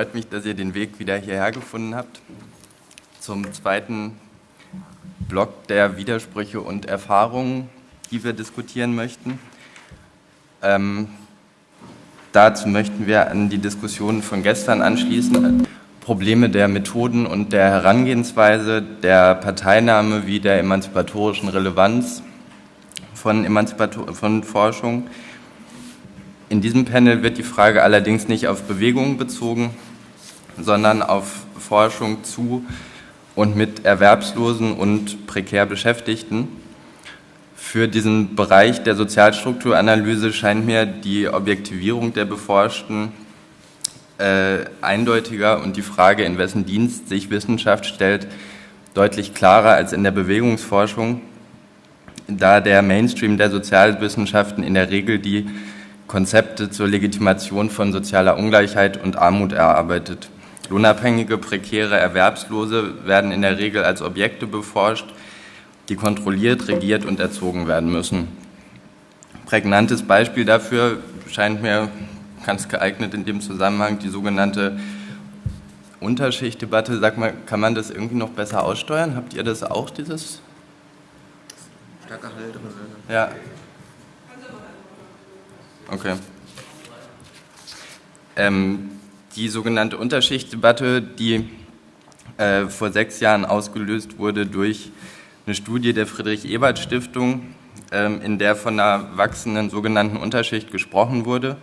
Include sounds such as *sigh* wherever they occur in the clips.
freut mich, dass ihr den Weg wieder hierher gefunden habt. Zum zweiten Block der Widersprüche und Erfahrungen, die wir diskutieren möchten. Ähm, dazu möchten wir an die Diskussionen von gestern anschließen. Probleme der Methoden und der Herangehensweise, der Parteinahme wie der emanzipatorischen Relevanz von, Emanzipator von Forschung. In diesem Panel wird die Frage allerdings nicht auf Bewegungen bezogen, sondern auf Forschung zu und mit Erwerbslosen und prekär Beschäftigten. Für diesen Bereich der Sozialstrukturanalyse scheint mir die Objektivierung der Beforschten äh, eindeutiger und die Frage, in wessen Dienst sich Wissenschaft stellt, deutlich klarer als in der Bewegungsforschung, da der Mainstream der Sozialwissenschaften in der Regel die Konzepte zur Legitimation von sozialer Ungleichheit und Armut erarbeitet. Lohnabhängige, prekäre Erwerbslose werden in der Regel als Objekte beforscht, die kontrolliert, regiert und erzogen werden müssen. Prägnantes Beispiel dafür scheint mir ganz geeignet in dem Zusammenhang die sogenannte Unterschichtdebatte. Sag mal, kann man das irgendwie noch besser aussteuern? Habt ihr das auch, dieses? Stärker Halt drin. Ja. Okay. Ähm, die sogenannte Unterschichtdebatte, die äh, vor sechs Jahren ausgelöst wurde durch eine Studie der Friedrich-Ebert-Stiftung, ähm, in der von einer wachsenden sogenannten Unterschicht gesprochen wurde.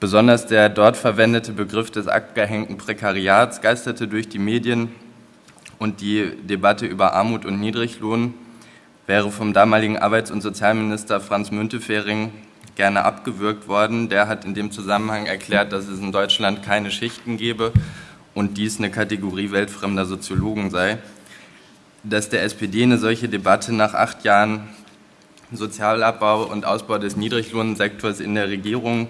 Besonders der dort verwendete Begriff des abgehängten Prekariats geisterte durch die Medien und die Debatte über Armut und Niedriglohn wäre vom damaligen Arbeits- und Sozialminister Franz Müntefering gerne abgewürgt worden. Der hat in dem Zusammenhang erklärt, dass es in Deutschland keine Schichten gebe und dies eine Kategorie weltfremder Soziologen sei. Dass der SPD eine solche Debatte nach acht Jahren Sozialabbau und Ausbau des Niedriglohnsektors in der Regierung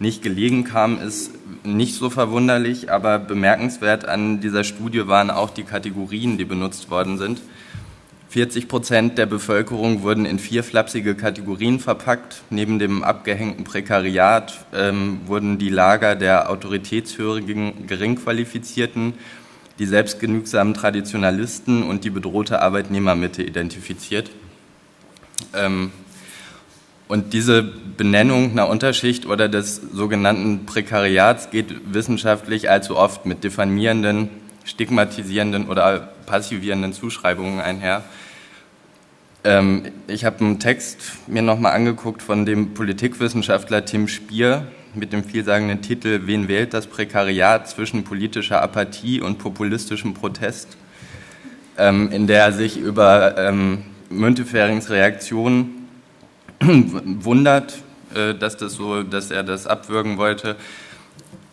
nicht gelegen kam, ist nicht so verwunderlich, aber bemerkenswert an dieser Studie waren auch die Kategorien, die benutzt worden sind. 40 Prozent der Bevölkerung wurden in vier flapsige Kategorien verpackt. Neben dem abgehängten Prekariat ähm, wurden die Lager der autoritätshörigen Geringqualifizierten, die selbstgenügsamen Traditionalisten und die bedrohte Arbeitnehmermitte identifiziert. Ähm, und diese Benennung einer Unterschicht oder des sogenannten Prekariats geht wissenschaftlich allzu oft mit diffamierenden, stigmatisierenden oder passivierenden Zuschreibungen einher. Ähm, ich habe einen Text mir nochmal angeguckt von dem Politikwissenschaftler Tim Spier mit dem vielsagenden Titel Wen wählt das Prekariat zwischen politischer Apathie und populistischem Protest, ähm, in der er sich über ähm, Münteferings Reaktion wundert, äh, dass, das so, dass er das abwürgen wollte,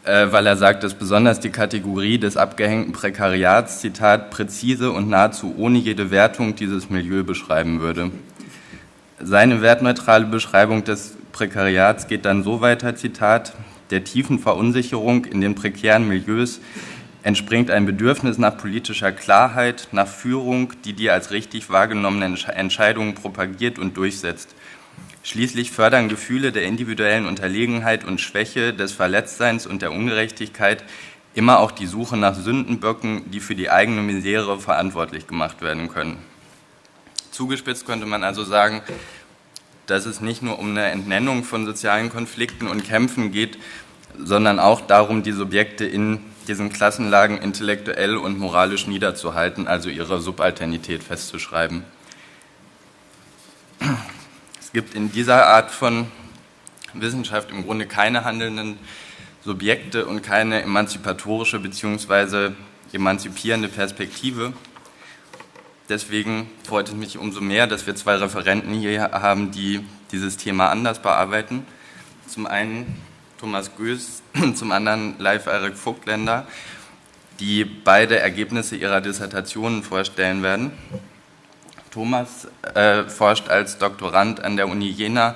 äh, weil er sagt, dass besonders die Kategorie des abgehängten Prekariats, Zitat, präzise und nahezu ohne jede Wertung dieses Milieu beschreiben würde. Seine wertneutrale Beschreibung des Prekariats geht dann so weiter, Zitat, der tiefen Verunsicherung in den prekären Milieus entspringt ein Bedürfnis nach politischer Klarheit, nach Führung, die die als richtig wahrgenommenen Entscheidungen propagiert und durchsetzt. Schließlich fördern Gefühle der individuellen Unterlegenheit und Schwäche, des Verletztseins und der Ungerechtigkeit immer auch die Suche nach Sündenböcken, die für die eigene Misere verantwortlich gemacht werden können. Zugespitzt könnte man also sagen, dass es nicht nur um eine Entnennung von sozialen Konflikten und Kämpfen geht, sondern auch darum, die Subjekte in diesen Klassenlagen intellektuell und moralisch niederzuhalten, also ihre Subalternität festzuschreiben. Es gibt in dieser Art von Wissenschaft im Grunde keine handelnden Subjekte und keine emanzipatorische bzw. emanzipierende Perspektive. Deswegen freut es mich umso mehr, dass wir zwei Referenten hier haben, die dieses Thema anders bearbeiten. Zum einen Thomas Göß, *clears throat* zum anderen Live Erik Vogtländer, die beide Ergebnisse ihrer Dissertationen vorstellen werden. Thomas äh, forscht als Doktorand an der Uni Jena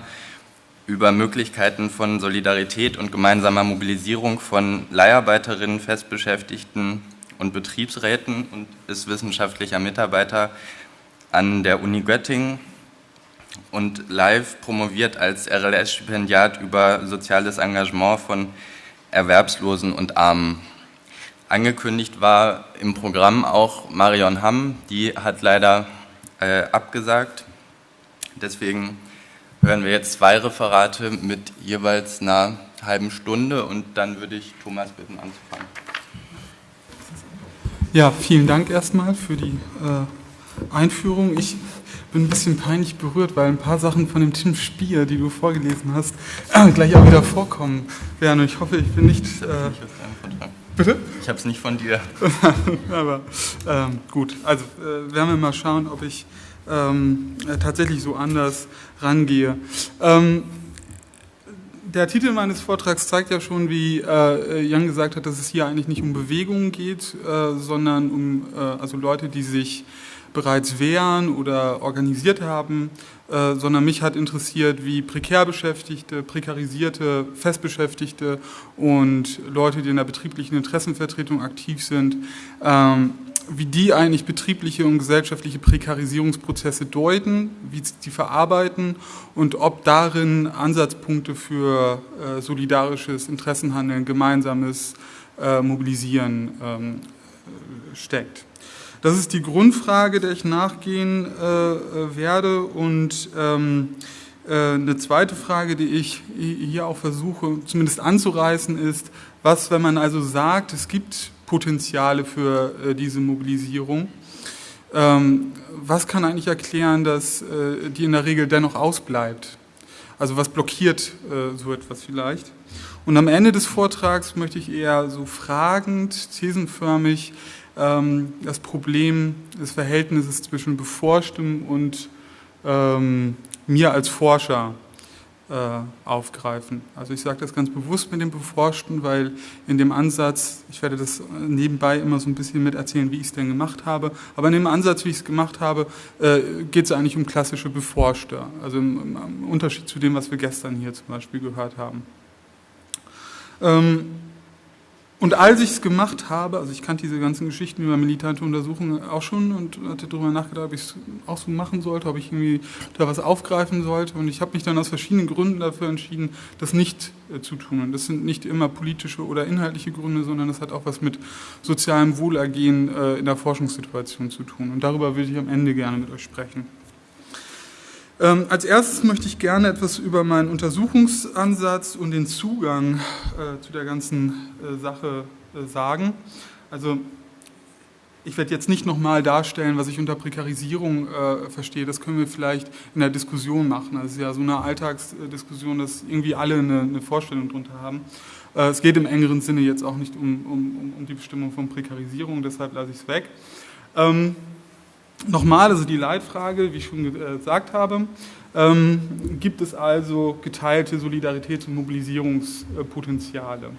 über Möglichkeiten von Solidarität und gemeinsamer Mobilisierung von Leiharbeiterinnen, Festbeschäftigten und Betriebsräten und ist wissenschaftlicher Mitarbeiter an der Uni Göttingen und live promoviert als RLS-Stipendiat über soziales Engagement von Erwerbslosen und Armen. Angekündigt war im Programm auch Marion Hamm, die hat leider äh, abgesagt. Deswegen hören wir jetzt zwei Referate mit jeweils einer halben Stunde und dann würde ich Thomas bitten anzufangen. Ja, vielen Dank erstmal für die äh, Einführung. Ich bin ein bisschen peinlich berührt, weil ein paar Sachen von dem Tim Spier, die du vorgelesen hast, äh, *clears throat* gleich auch wieder vorkommen werden. Und ich hoffe, ich bin nicht. Äh, Bitte? Ich habe es nicht von dir. *laughs* Aber ähm, gut, also äh, werden wir mal schauen, ob ich ähm, tatsächlich so anders rangehe. Ähm, der Titel meines Vortrags zeigt ja schon, wie äh, Jan gesagt hat, dass es hier eigentlich nicht um Bewegungen geht, äh, sondern um äh, also Leute, die sich bereits wehren oder organisiert haben, äh, sondern mich hat interessiert, wie prekär Beschäftigte, prekarisierte, Festbeschäftigte und Leute, die in der betrieblichen Interessenvertretung aktiv sind, ähm, wie die eigentlich betriebliche und gesellschaftliche Prekarisierungsprozesse deuten, wie sie die verarbeiten und ob darin Ansatzpunkte für äh, solidarisches Interessenhandeln, gemeinsames äh, Mobilisieren ähm, steckt. Das ist die Grundfrage, der ich nachgehen äh, werde. Und ähm, äh, eine zweite Frage, die ich hier auch versuche zumindest anzureißen, ist, was, wenn man also sagt, es gibt Potenziale für äh, diese Mobilisierung, ähm, was kann eigentlich erklären, dass äh, die in der Regel dennoch ausbleibt? Also was blockiert äh, so etwas vielleicht? Und am Ende des Vortrags möchte ich eher so fragend, thesenförmig ähm, das Problem des Verhältnisses zwischen Beforschtem und ähm, mir als Forscher äh, aufgreifen. Also ich sage das ganz bewusst mit dem Beforschten, weil in dem Ansatz, ich werde das nebenbei immer so ein bisschen mit erzählen, wie ich es denn gemacht habe, aber in dem Ansatz, wie ich es gemacht habe, äh, geht es eigentlich um klassische Beforschter, also im, im, Unterschied zu dem, was wir gestern hier zum Beispiel gehört haben. Ähm, und als ich es gemacht habe, also ich kannte diese ganzen Geschichten über militante Untersuchungen auch schon und hatte darüber nachgedacht, ob ich es auch so machen sollte, ob ich irgendwie da was aufgreifen sollte. Und ich habe mich dann aus verschiedenen Gründen dafür entschieden, das nicht äh, zu tun. Und das sind nicht immer politische oder inhaltliche Gründe, sondern das hat auch was mit sozialem Wohlergehen äh, in der Forschungssituation zu tun. Und darüber würde ich am Ende gerne mit euch sprechen. Ähm, als erstes möchte ich gerne etwas über meinen Untersuchungsansatz und den Zugang äh, zu der ganzen äh, Sache äh, sagen. Also ich werde jetzt nicht nochmal darstellen, was ich unter Prekarisierung äh, verstehe. Das können wir vielleicht in der Diskussion machen. Das ist ja so eine Alltagsdiskussion, dass irgendwie alle eine, eine Vorstellung darunter haben. Äh, es geht im engeren Sinne jetzt auch nicht um, um, um die Bestimmung von Prekarisierung, deshalb lasse ich es weg. Ähm, Nochmal, also die Leitfrage, wie ich schon gesagt habe, ähm, gibt es also geteilte Solidaritäts- und Mobilisierungspotenziale.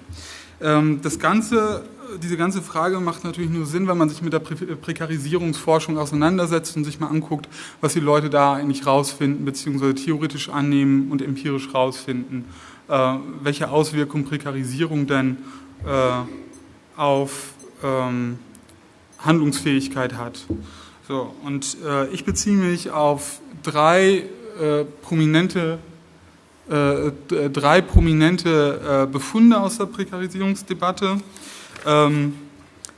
Ähm, das Ganze, diese ganze Frage macht natürlich nur Sinn, wenn man sich mit der Prä Prekarisierungsforschung auseinandersetzt und sich mal anguckt, was die Leute da eigentlich rausfinden, beziehungsweise theoretisch annehmen und empirisch rausfinden, äh, welche Auswirkungen Prekarisierung denn äh, auf ähm, Handlungsfähigkeit hat. So, und äh, ich beziehe mich auf drei äh, prominente, äh, drei prominente äh, Befunde aus der Prekarisierungsdebatte. Ähm,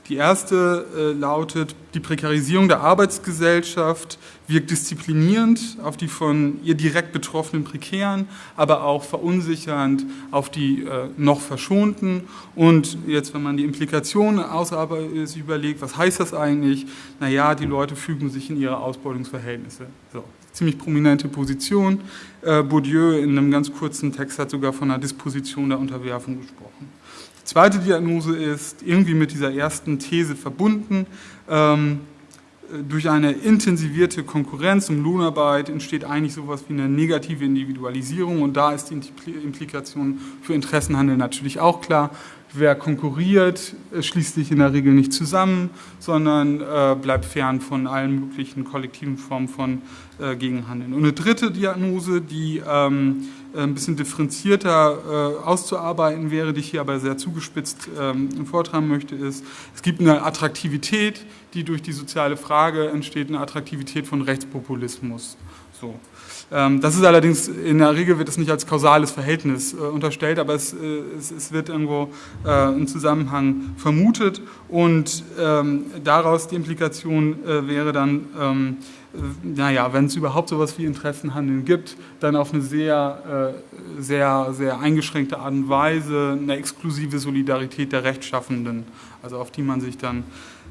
die erste äh, lautet, die Prekarisierung der Arbeitsgesellschaft wirkt disziplinierend auf die von ihr direkt betroffenen Prekären, aber auch verunsichernd auf die äh, noch Verschonten. Und jetzt, wenn man die Implikationen ausarbeitet, überlegt, was heißt das eigentlich? Naja, die Leute fügen sich in ihre Ausbeutungsverhältnisse. So, ziemlich prominente Position. Äh, Bourdieu in einem ganz kurzen Text hat sogar von einer Disposition der Unterwerfung gesprochen. Zweite Diagnose ist irgendwie mit dieser ersten These verbunden. Ähm, durch eine intensivierte Konkurrenz um Lohnarbeit entsteht eigentlich sowas wie eine negative Individualisierung und da ist die Implikation für Interessenhandel natürlich auch klar. Wer konkurriert, schließt sich in der Regel nicht zusammen, sondern äh, bleibt fern von allen möglichen kollektiven Formen von äh, Gegenhandeln. Und eine dritte Diagnose, die ähm, äh, ein bisschen differenzierter äh, auszuarbeiten wäre, die ich hier aber sehr zugespitzt ähm, vortragen möchte, ist, es gibt eine Attraktivität, die durch die soziale Frage entsteht, eine Attraktivität von Rechtspopulismus. So. Ähm, das ist allerdings, in der Regel wird es nicht als kausales Verhältnis äh, unterstellt, aber es, äh, es, es, wird irgendwo äh, ein Zusammenhang vermutet und ähm, daraus die Implikation äh, wäre dann, ähm, naja, wenn es überhaupt sowas wie Interessenhandeln gibt, dann auf eine sehr, äh, sehr, sehr eingeschränkte Art und Weise eine exklusive Solidarität der Rechtschaffenden, also auf die man sich dann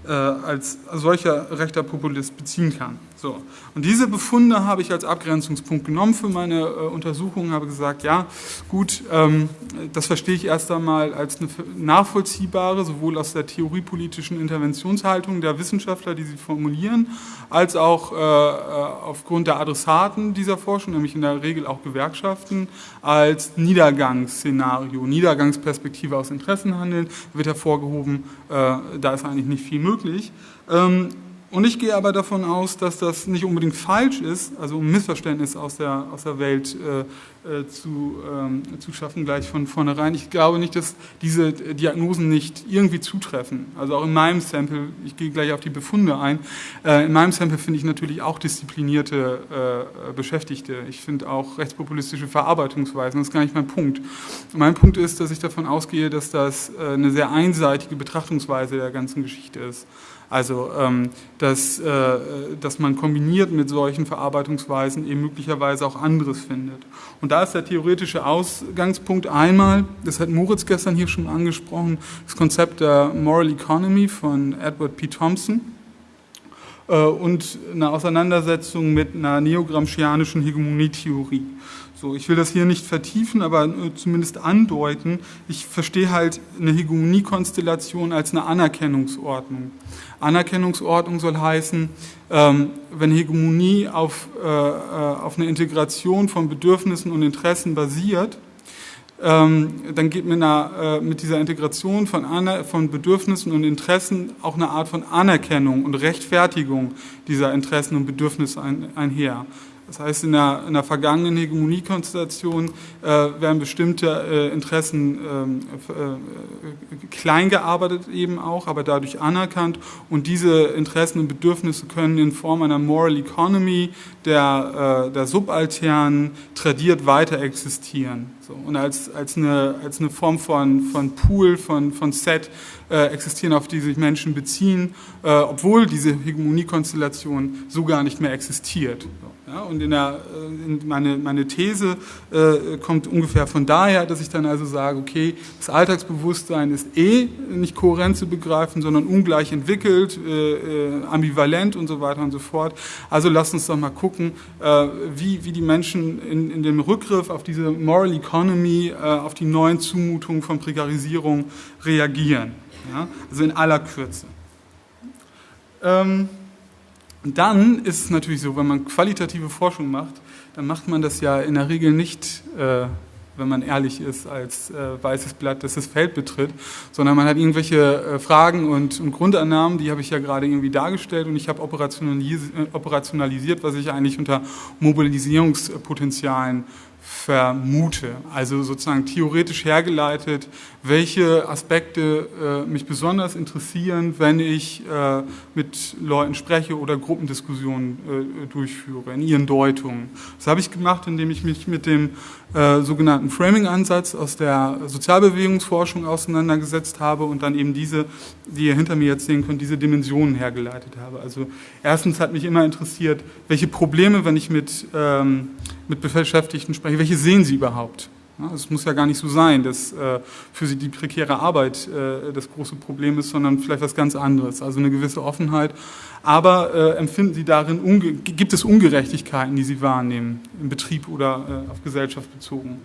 äh, als solcher rechter Populist beziehen kann. So. Und diese Befunde habe ich als Abgrenzungspunkt genommen für meine äh, Untersuchung, habe gesagt, ja, gut, ähm, das verstehe ich erst einmal als eine nachvollziehbare, sowohl aus der theoriepolitischen Interventionshaltung der Wissenschaftler, die sie formulieren, als auch äh, äh, aufgrund der Adressaten dieser Forschung, nämlich in der Regel auch Gewerkschaften, als Niedergangsszenario, Niedergangsperspektive aus Interessenhandeln wird hervorgehoben, äh, da ist eigentlich nicht viel möglich. Ähm, und ich gehe aber davon aus, dass das nicht unbedingt falsch ist, also um Missverständnis aus der, aus der Welt äh, äh, zu, ähm, zu schaffen, gleich von vornherein. Ich glaube nicht, dass diese Diagnosen nicht irgendwie zutreffen. Also auch in meinem Sample, ich gehe gleich auf die Befunde ein, äh, in meinem Sample finde ich natürlich auch disziplinierte äh, Beschäftigte. Ich finde auch rechtspopulistische Verarbeitungsweisen, das ist gar nicht mein Punkt. Mein Punkt ist, dass ich davon ausgehe, dass das äh, eine sehr einseitige Betrachtungsweise der ganzen Geschichte ist. Also, ähm, dass, äh, dass man kombiniert mit solchen Verarbeitungsweisen eben möglicherweise auch anderes findet. Und da ist der theoretische Ausgangspunkt einmal, das hat Moritz gestern hier schon angesprochen, das Konzept der Moral Economy von Edward P. Thompson äh, und eine Auseinandersetzung mit einer neogramscianischen Hegemonietheorie. So, ich will das hier nicht vertiefen, aber zumindest andeuten. Ich verstehe halt eine Hegemoniekonstellation als eine Anerkennungsordnung. Anerkennungsordnung soll heißen, ähm, wenn Hegemonie auf, äh, äh, auf eine Integration von Bedürfnissen und Interessen basiert, ähm, dann geht mit, äh, mit dieser Integration von, von Bedürfnissen und Interessen auch eine Art von Anerkennung und Rechtfertigung dieser Interessen und Bedürfnisse einher. Das heißt, in der, in der vergangenen Hegemoniekonstellation äh, werden bestimmte äh, Interessen ähm, äh, klein gearbeitet eben auch, aber dadurch anerkannt. Und diese Interessen und Bedürfnisse können in Form einer Moral Economy der, äh, der Subalternen tradiert weiter existieren. So, und als, als, eine, als eine Form von, von Pool, von, von Set äh, existieren, auf die sich Menschen beziehen, äh, obwohl diese Hegemoniekonstellation so gar nicht mehr existiert. So. Ja, und in der, äh, in meine, meine These äh, kommt ungefähr von daher, dass ich dann also sage, okay, das Alltagsbewusstsein ist eh nicht kohärent zu begreifen, sondern ungleich entwickelt, äh, äh, ambivalent und so weiter und so fort. Also lasst uns doch mal gucken, äh, wie, wie die Menschen in, in dem Rückgriff auf diese Moral Economy, auf die neuen Zumutungen von Prekarisierung reagieren. Ja? Also in aller Kürze. Ähm, dann ist es natürlich so, wenn man qualitative Forschung macht, dann macht man das ja in der Regel nicht, äh, wenn man ehrlich ist, als äh, weißes Blatt, das das Feld betritt, sondern man hat irgendwelche äh, Fragen und, und, Grundannahmen, die habe ich ja gerade irgendwie dargestellt und ich habe operationalisiert, äh, operationalisiert, was ich eigentlich unter Mobilisierungspotenzialen vermute. Also sozusagen theoretisch hergeleitet, welche Aspekte äh, mich besonders interessieren, wenn ich äh, mit Leuten spreche oder Gruppendiskussionen äh, durchführe, in ihren Deutungen. Das habe ich gemacht, indem ich mich mit dem äh, sogenannten Framing-Ansatz aus der Sozialbewegungsforschung auseinandergesetzt habe und dann eben diese, die ihr hinter mir jetzt sehen könnt, diese Dimensionen hergeleitet habe. Also erstens hat mich immer interessiert, welche Probleme, wenn ich mit, ähm, mit Beschäftigten spreche, welche sehen sie überhaupt? Es muss ja gar nicht so sein, dass äh, für sie die prekäre Arbeit äh, das große Problem ist, sondern vielleicht was ganz anderes, also eine gewisse Offenheit. Aber äh, empfinden sie darin, gibt es Ungerechtigkeiten, die sie wahrnehmen, im Betrieb oder auf Gesellschaft bezogen?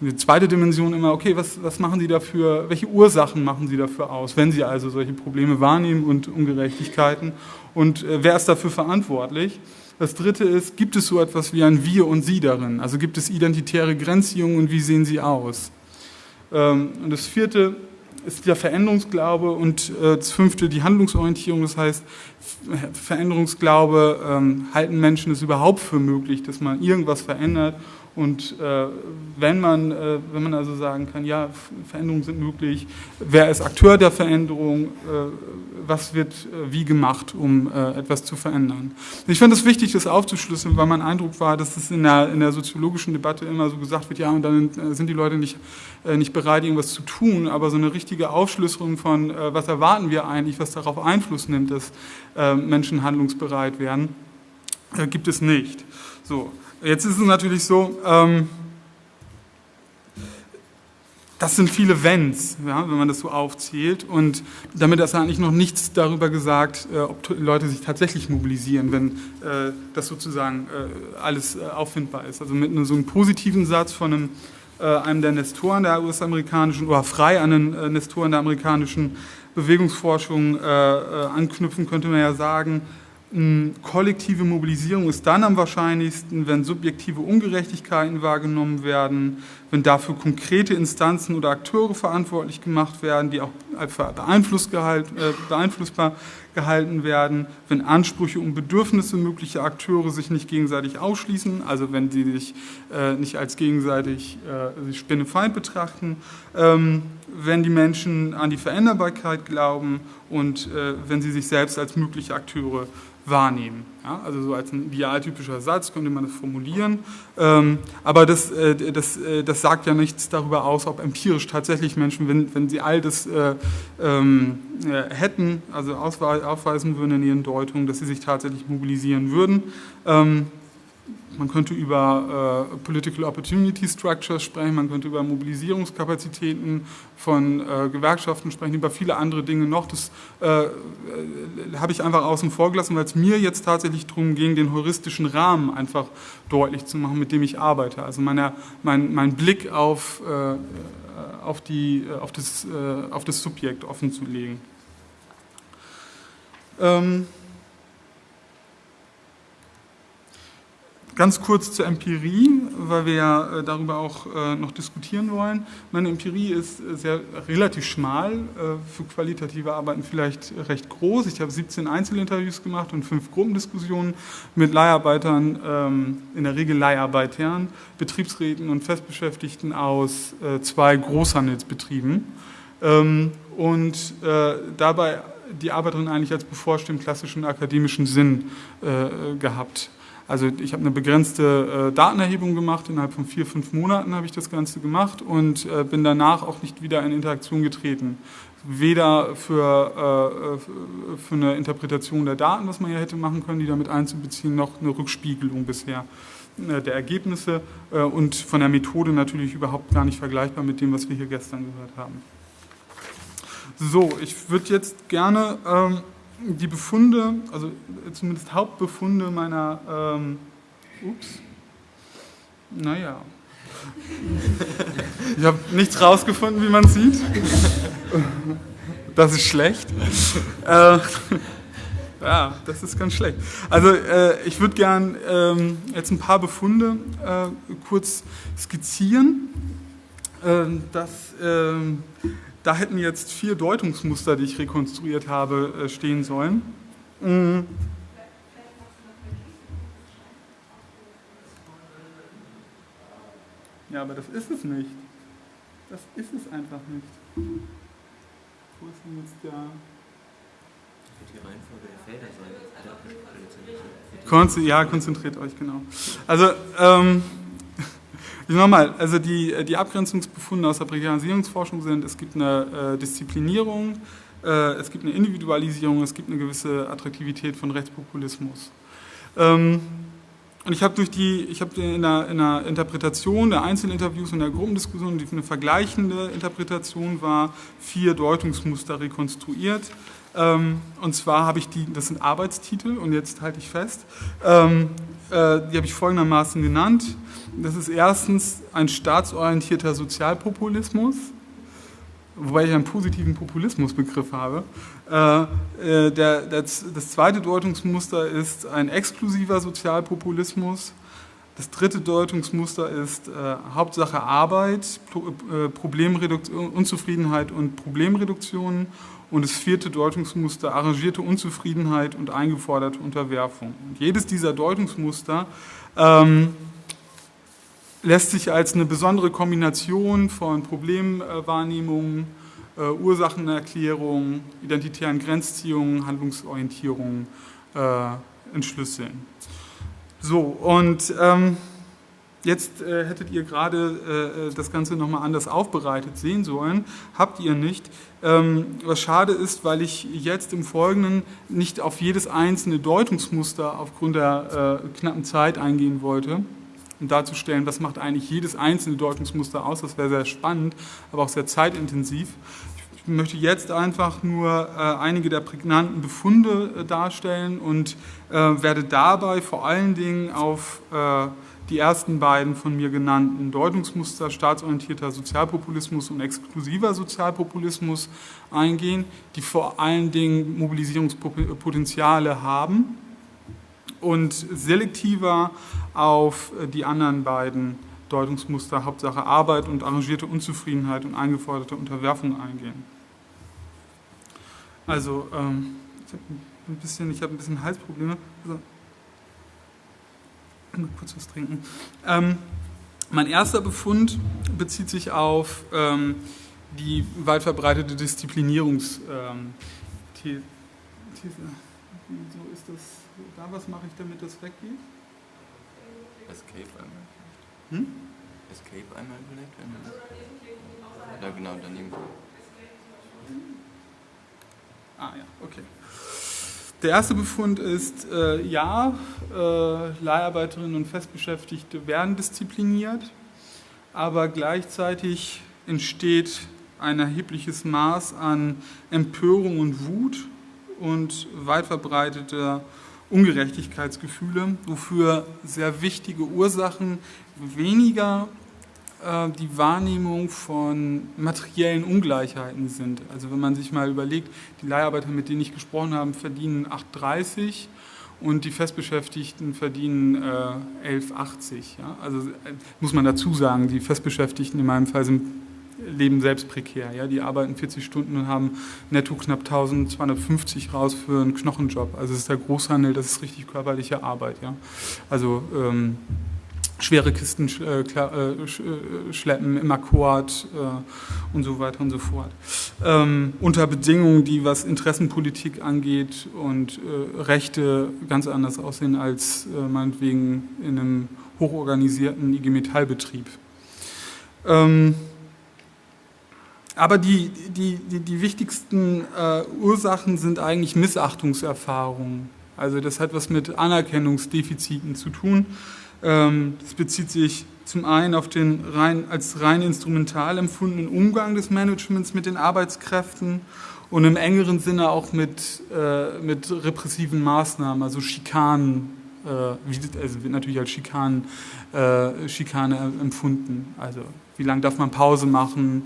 Die zweite Dimension immer, okay, was, was machen Sie dafür, welche Ursachen machen Sie dafür aus, wenn Sie also solche Probleme wahrnehmen und Ungerechtigkeiten und wer ist dafür verantwortlich? Das dritte ist, gibt es so etwas wie ein Wir und Sie darin? Also gibt es identitäre Grenzziehungen und wie sehen sie aus? Ähm, und das vierte ist der Veränderungsglaube und äh, das fünfte die Handlungsorientierung. Das heißt, Veränderungsglaube, ähm, halten Menschen es überhaupt für möglich, dass man irgendwas verändert Und äh, wenn, man, äh, wenn man also sagen kann, ja, Veränderungen sind möglich, wer ist Akteur der Veränderung, äh, was wird äh, wie gemacht, um äh, etwas zu verändern. Ich fand es wichtig, das aufzuschlüsseln, weil mein Eindruck war, dass es in der, in der soziologischen Debatte immer so gesagt wird, ja, und dann äh, sind die Leute nicht, nicht bereit, irgendwas zu tun, aber so eine richtige Aufschlüsselung von, was erwarten wir eigentlich, was darauf Einfluss nimmt, dass Menschen handlungsbereit werden, gibt es nicht. So, Jetzt ist es natürlich so, ähm, das sind viele Wenns, ja, wenn man das so aufzählt. Und damit ist eigentlich noch nichts darüber gesagt, äh, ob Leute sich tatsächlich mobilisieren, wenn äh, das sozusagen äh, alles äh, auffindbar ist. Also mit so einem positiven Satz von einem, äh, einem der Nestoren der US-amerikanischen, oder frei an den äh, Nestoren der amerikanischen Bewegungsforschung anknüpfen, könnte man ja sagen, Kollektive Mobilisierung ist dann am wahrscheinlichsten, wenn subjektive Ungerechtigkeiten wahrgenommen werden, wenn dafür konkrete Instanzen oder Akteure verantwortlich gemacht werden, die auch äh, beeinflussbar gehalten werden, wenn Ansprüche und Bedürfnisse möglicher Akteure sich nicht gegenseitig ausschließen, also wenn sie sich äh, nicht als gegenseitig äh, Spinnefeind betrachten, ähm, wenn die Menschen an die Veränderbarkeit glauben und wenn sie sich selbst als mögliche Akteure wahrnehmen. Ja, also so als ein idealtypischer Satz könnte man das formulieren. Ähm, aber das, äh, das, äh, das sagt ja nichts darüber aus, ob empirisch tatsächlich Menschen, wenn, wenn sie all das äh, ähm, äh, hätten, also aufweisen würden in ihren Deutungen, dass sie sich tatsächlich mobilisieren würden. Ähm, man könnte über äh, Political Opportunity Structures sprechen, man könnte über Mobilisierungskapazitäten von äh, Gewerkschaften sprechen, über viele andere Dinge noch. Das äh, äh habe ich einfach außen vor gelassen, weil es mir jetzt tatsächlich darum ging, den heuristischen Rahmen einfach deutlich zu machen, mit dem ich arbeite. Also meine, mein, mein Blick auf, äh, auf, die, auf, das, äh, auf das Subjekt offen zu legen. Ähm, Ganz kurz zur Empirie, weil wir ja äh, darüber auch äh, noch diskutieren wollen. Meine Empirie ist äh, sehr relativ schmal, für qualitative Arbeiten vielleicht recht groß. Ich habe 17 Einzelinterviews gemacht und fünf Gruppendiskussionen mit Leiharbeitern, ähm, in der Regel Leiharbeitern, Betriebsräten und Festbeschäftigten aus zwei Großhandelsbetrieben. Ähm, und dabei die Arbeiterin eigentlich als Beforscht im klassischen akademischen Sinn gehabt. Also ich habe eine begrenzte äh, Datenerhebung gemacht, innerhalb von vier, fünf Monaten habe ich das Ganze gemacht und äh, bin danach auch nicht wieder in Interaktion getreten. Weder für, äh, für eine Interpretation der Daten, was man ja hätte machen können, die damit einzubeziehen, noch eine Rückspiegelung bisher der Ergebnisse und von der Methode natürlich überhaupt gar nicht vergleichbar mit dem, was wir hier gestern gehört haben. So, ich würde jetzt gerne... Ähm, die Befunde, also zumindest Hauptbefunde meiner, ähm, ups, naja, ich habe nichts rausgefunden, wie man sieht. Das ist schlecht. Äh, ja, das ist ganz schlecht. Also äh, ich würde gern ähm, jetzt ein paar Befunde äh, kurz skizzieren. Ähm, das ähm, da hätten jetzt vier Deutungsmuster, die ich rekonstruiert habe, äh, stehen sollen. Mhm. Ja, aber das ist es nicht. Das ist es einfach nicht. Wo ist denn jetzt der... Die Reihenfolge der Felder sein. Ja, konzentriert euch, genau. Also, ähm, Nochmal, also die, die Abgrenzungsbefunde aus der Prekarisierungsforschung sind, es gibt eine äh, Disziplinierung, äh, es gibt eine Individualisierung, es gibt eine gewisse Attraktivität von Rechtspopulismus. Ähm, und ich habe durch die, ich habe in in der Interpretation der Einzelinterviews und der Gruppendiskussion, die eine vergleichende Interpretation war, vier Deutungsmuster rekonstruiert. Ähm, und zwar habe ich die, das sind Arbeitstitel und jetzt halte ich fest, ähm, äh, die habe ich folgendermaßen genannt. Das ist erstens ein staatsorientierter Sozialpopulismus, wobei ich einen positiven Populismusbegriff habe. Äh, äh, der, das, das zweite Deutungsmuster ist ein exklusiver Sozialpopulismus. Das dritte Deutungsmuster ist äh, Hauptsache Arbeit, Pro, äh, Problemreduktion, Unzufriedenheit und Problemreduktion. Und das vierte Deutungsmuster arrangierte Unzufriedenheit und eingeforderte Unterwerfung. Und jedes dieser Deutungsmuster ähm, lässt sich als eine besondere Kombination von Problemwahrnehmung, äh, Ursachenerklärung, identitären Grenzziehungen, Handlungsorientierung äh, entschlüsseln. So, und ähm, jetzt äh, hättet ihr gerade äh, das Ganze nochmal anders aufbereitet sehen sollen, habt ihr nicht. Ähm, was schade ist, weil ich jetzt im Folgenden nicht auf jedes einzelne Deutungsmuster aufgrund der äh, knappen Zeit eingehen wollte um darzustellen, was macht eigentlich jedes einzelne Deutungsmuster aus. Das wäre sehr spannend, aber auch sehr zeitintensiv. Ich möchte jetzt einfach nur äh, einige der prägnanten Befunde äh, darstellen und äh, werde dabei vor allen Dingen auf äh, die ersten beiden von mir genannten Deutungsmuster staatsorientierter Sozialpopulismus und exklusiver Sozialpopulismus eingehen, die vor allen Dingen Mobilisierungspotenziale haben und selektiver auf die anderen beiden Deutungsmuster, Hauptsache Arbeit und arrangierte Unzufriedenheit und eingeforderte Unterwerfung eingehen. Also, ähm, ich habe ein bisschen, ich habe ein bisschen Halsprobleme. Mal kurz was trinken. Ähm, mein erster Befund bezieht sich auf ähm, die weit verbreitete Disziplinierungsthese. Ähm, so ist das da. Was mache ich, damit das weggeht? Escape einmal. Hm? Escape einmal vielleicht, wenn das. Ja, genau, daneben. Ah ja, okay. Der erste Befund ist, äh, ja, äh, Leiharbeiterinnen und Festbeschäftigte werden diszipliniert, aber gleichzeitig entsteht ein erhebliches Maß an Empörung und Wut und weit verbreiteter Ungerechtigkeitsgefühle, wofür sehr wichtige Ursachen weniger die Wahrnehmung von materiellen Ungleichheiten sind. Also wenn man sich mal überlegt, die Leiharbeiter, mit denen ich gesprochen habe, verdienen 8,30 und die Festbeschäftigten verdienen äh, 11,80. Ja? Also äh, muss man dazu sagen, die Festbeschäftigten in meinem Fall sind leben selbst prekär. Ja? Die arbeiten 40 Stunden und haben netto knapp 1250 raus für einen Knochenjob. Also es ist der Großhandel, das ist richtig körperliche Arbeit. Ja? Also ähm, schwere Kisten äh, äh, äh, schleppen im Akkord und so weiter und so fort. Ähm, unter Bedingungen, die was Interessenpolitik angeht und äh, Rechte ganz anders aussehen als äh, meinetwegen in einem hochorganisierten IG Metallbetrieb. Ähm, aber die, die, die, die wichtigsten äh, Ursachen sind eigentlich Missachtungserfahrungen. Also das hat was mit Anerkennungsdefiziten zu tun. Ähm, das bezieht sich zum einen auf den rein, als rein instrumental empfundenen Umgang des Managements mit den Arbeitskräften und im engeren Sinne auch mit, äh, mit repressiven Maßnahmen, also Schikanen, äh, also wird natürlich als Schikanen, äh, Schikane empfunden. Also wie lange darf man Pause machen,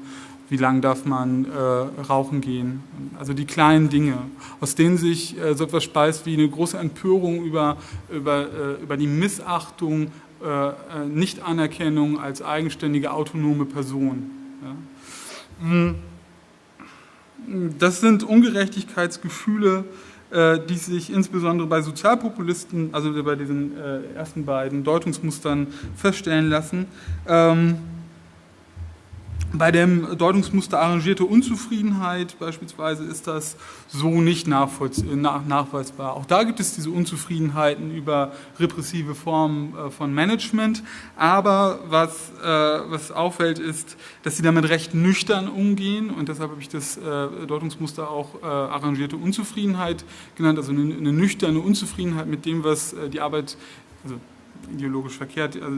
wie lange darf man äh, rauchen gehen. Also die kleinen Dinge, aus denen sich äh, so etwas speist wie eine große Empörung über, über, äh, über die Missachtung, äh, äh, Nichtanerkennung als eigenständige, autonome Person. Ja. Hm. Das sind Ungerechtigkeitsgefühle, äh, die sich insbesondere bei Sozialpopulisten, also bei diesen ersten beiden Deutungsmustern feststellen lassen. Ähm, bei dem Deutungsmuster arrangierte Unzufriedenheit beispielsweise ist das so nicht nachweisbar. Auch da gibt es diese Unzufriedenheiten über repressive Formen äh, von Management. Aber was, äh, was auffällt, ist, dass sie damit recht nüchtern umgehen. Und deshalb habe ich das äh, Deutungsmuster auch arrangierte Unzufriedenheit genannt. Also eine, eine nüchterne Unzufriedenheit mit dem, was die Arbeit, also ideologisch verkehrt, also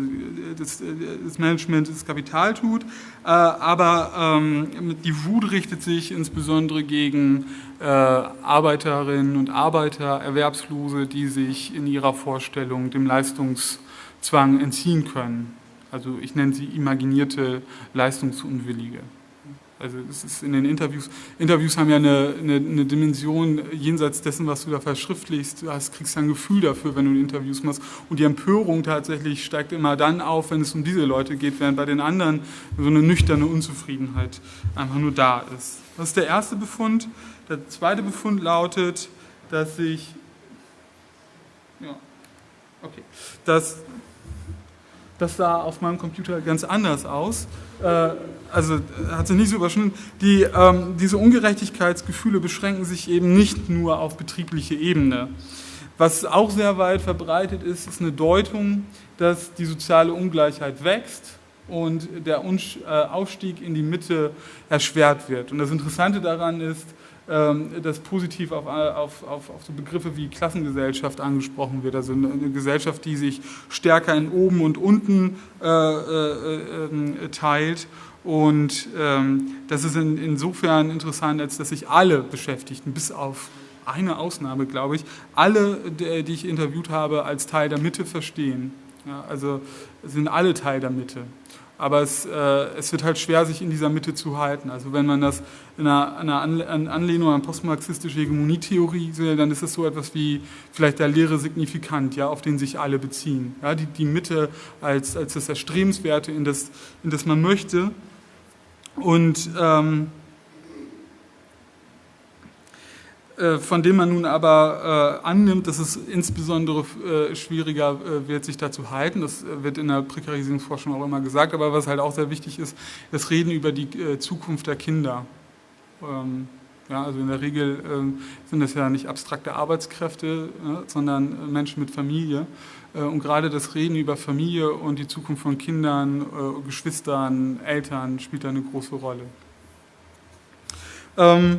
das, das, Management das Kapital tut, äh, aber ähm, die Wut richtet sich insbesondere gegen äh, Arbeiterinnen und Arbeiter, Erwerbslose, die sich in ihrer Vorstellung dem Leistungszwang entziehen können. Also ich nenne sie imaginierte Leistungsunwillige. Also es ist in den Interviews, Interviews haben ja eine, eine, eine, Dimension jenseits dessen, was du da verschriftlichst. Du hast, kriegst ein Gefühl dafür, wenn du Interviews machst. Und die Empörung tatsächlich steigt immer dann auf, wenn es um diese Leute geht, während bei den anderen so eine nüchterne Unzufriedenheit einfach nur da ist. Das ist der erste Befund. Der zweite Befund lautet, dass sich, ja, okay, dass Das sah auf meinem Computer ganz anders aus. Äh, also hat sich nicht so überschnitten. Die, ähm, diese Ungerechtigkeitsgefühle beschränken sich eben nicht nur auf betriebliche Ebene. Was auch sehr weit verbreitet ist, ist eine Deutung, dass die soziale Ungleichheit wächst und der äh, Aufstieg in die Mitte erschwert wird. Und das Interessante daran ist, dass positiv auf, auf, auf, auf so Begriffe wie Klassengesellschaft angesprochen wird. Also eine Gesellschaft, die sich stärker in oben und unten äh, äh, äh, teilt. Und ähm, das ist in, insofern interessant, als dass sich alle Beschäftigten, bis auf eine Ausnahme, glaube ich, alle, die ich interviewt habe, als Teil der Mitte verstehen. Ja, also sind alle Teil der Mitte aber es, äh, es wird halt schwer, sich in dieser Mitte zu halten. Also wenn man das in einer, einer Anlehnung an postmarxistische Hegemonietheorie sieht, dann ist es so etwas wie vielleicht der leere Signifikant, ja, auf den sich alle beziehen. Ja, die, die Mitte als, als das Erstrebenswerte, in das, in das man möchte. Und ähm, Äh, von dem man nun aber äh, annimmt, dass es insbesondere äh, schwieriger äh, wird, sich da zu halten. Das äh, wird in der Prekarisierungsforschung auch immer gesagt, aber was halt auch sehr wichtig ist, das Reden über die äh, Zukunft der Kinder. Ähm, ja, also in der Regel ähm, sind das ja nicht abstrakte Arbeitskräfte, sondern Menschen mit Familie. und gerade das Reden über Familie und die Zukunft von Kindern, Geschwistern, Eltern spielt da eine große Rolle. Ähm,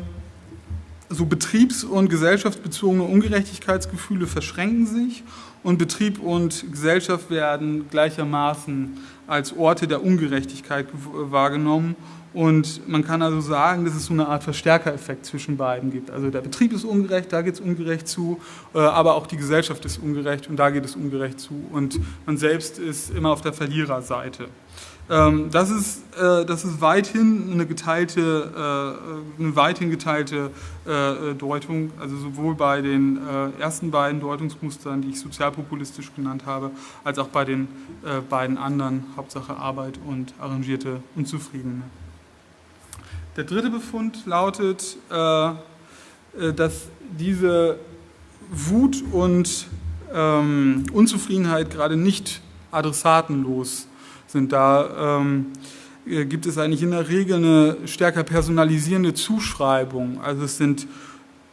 so betriebs- und gesellschaftsbezogene Ungerechtigkeitsgefühle verschränken sich und Betrieb und Gesellschaft werden gleichermaßen als Orte der Ungerechtigkeit wahrgenommen. Und man kann also sagen, dass es so eine Art Verstärkereffekt zwischen beiden gibt. Also der Betrieb ist ungerecht, da geht es ungerecht zu, äh, aber auch die Gesellschaft ist ungerecht und da geht es ungerecht zu. Und man selbst ist immer auf der Verliererseite. Ähm, das, ist, äh, das ist weithin eine geteilte, äh, eine weithin geteilte äh, Deutung, also sowohl bei den ersten beiden Deutungsmustern, die ich sozialpopulistisch genannt habe, als auch bei den beiden anderen, Hauptsache Arbeit und arrangierte Unzufriedene. Der dritte Befund lautet, dass diese Wut und ähm, Unzufriedenheit gerade nicht adressatenlos sind. Da ähm, äh, gibt es eigentlich in der Regel eine stärker personalisierende Zuschreibung. Also es sind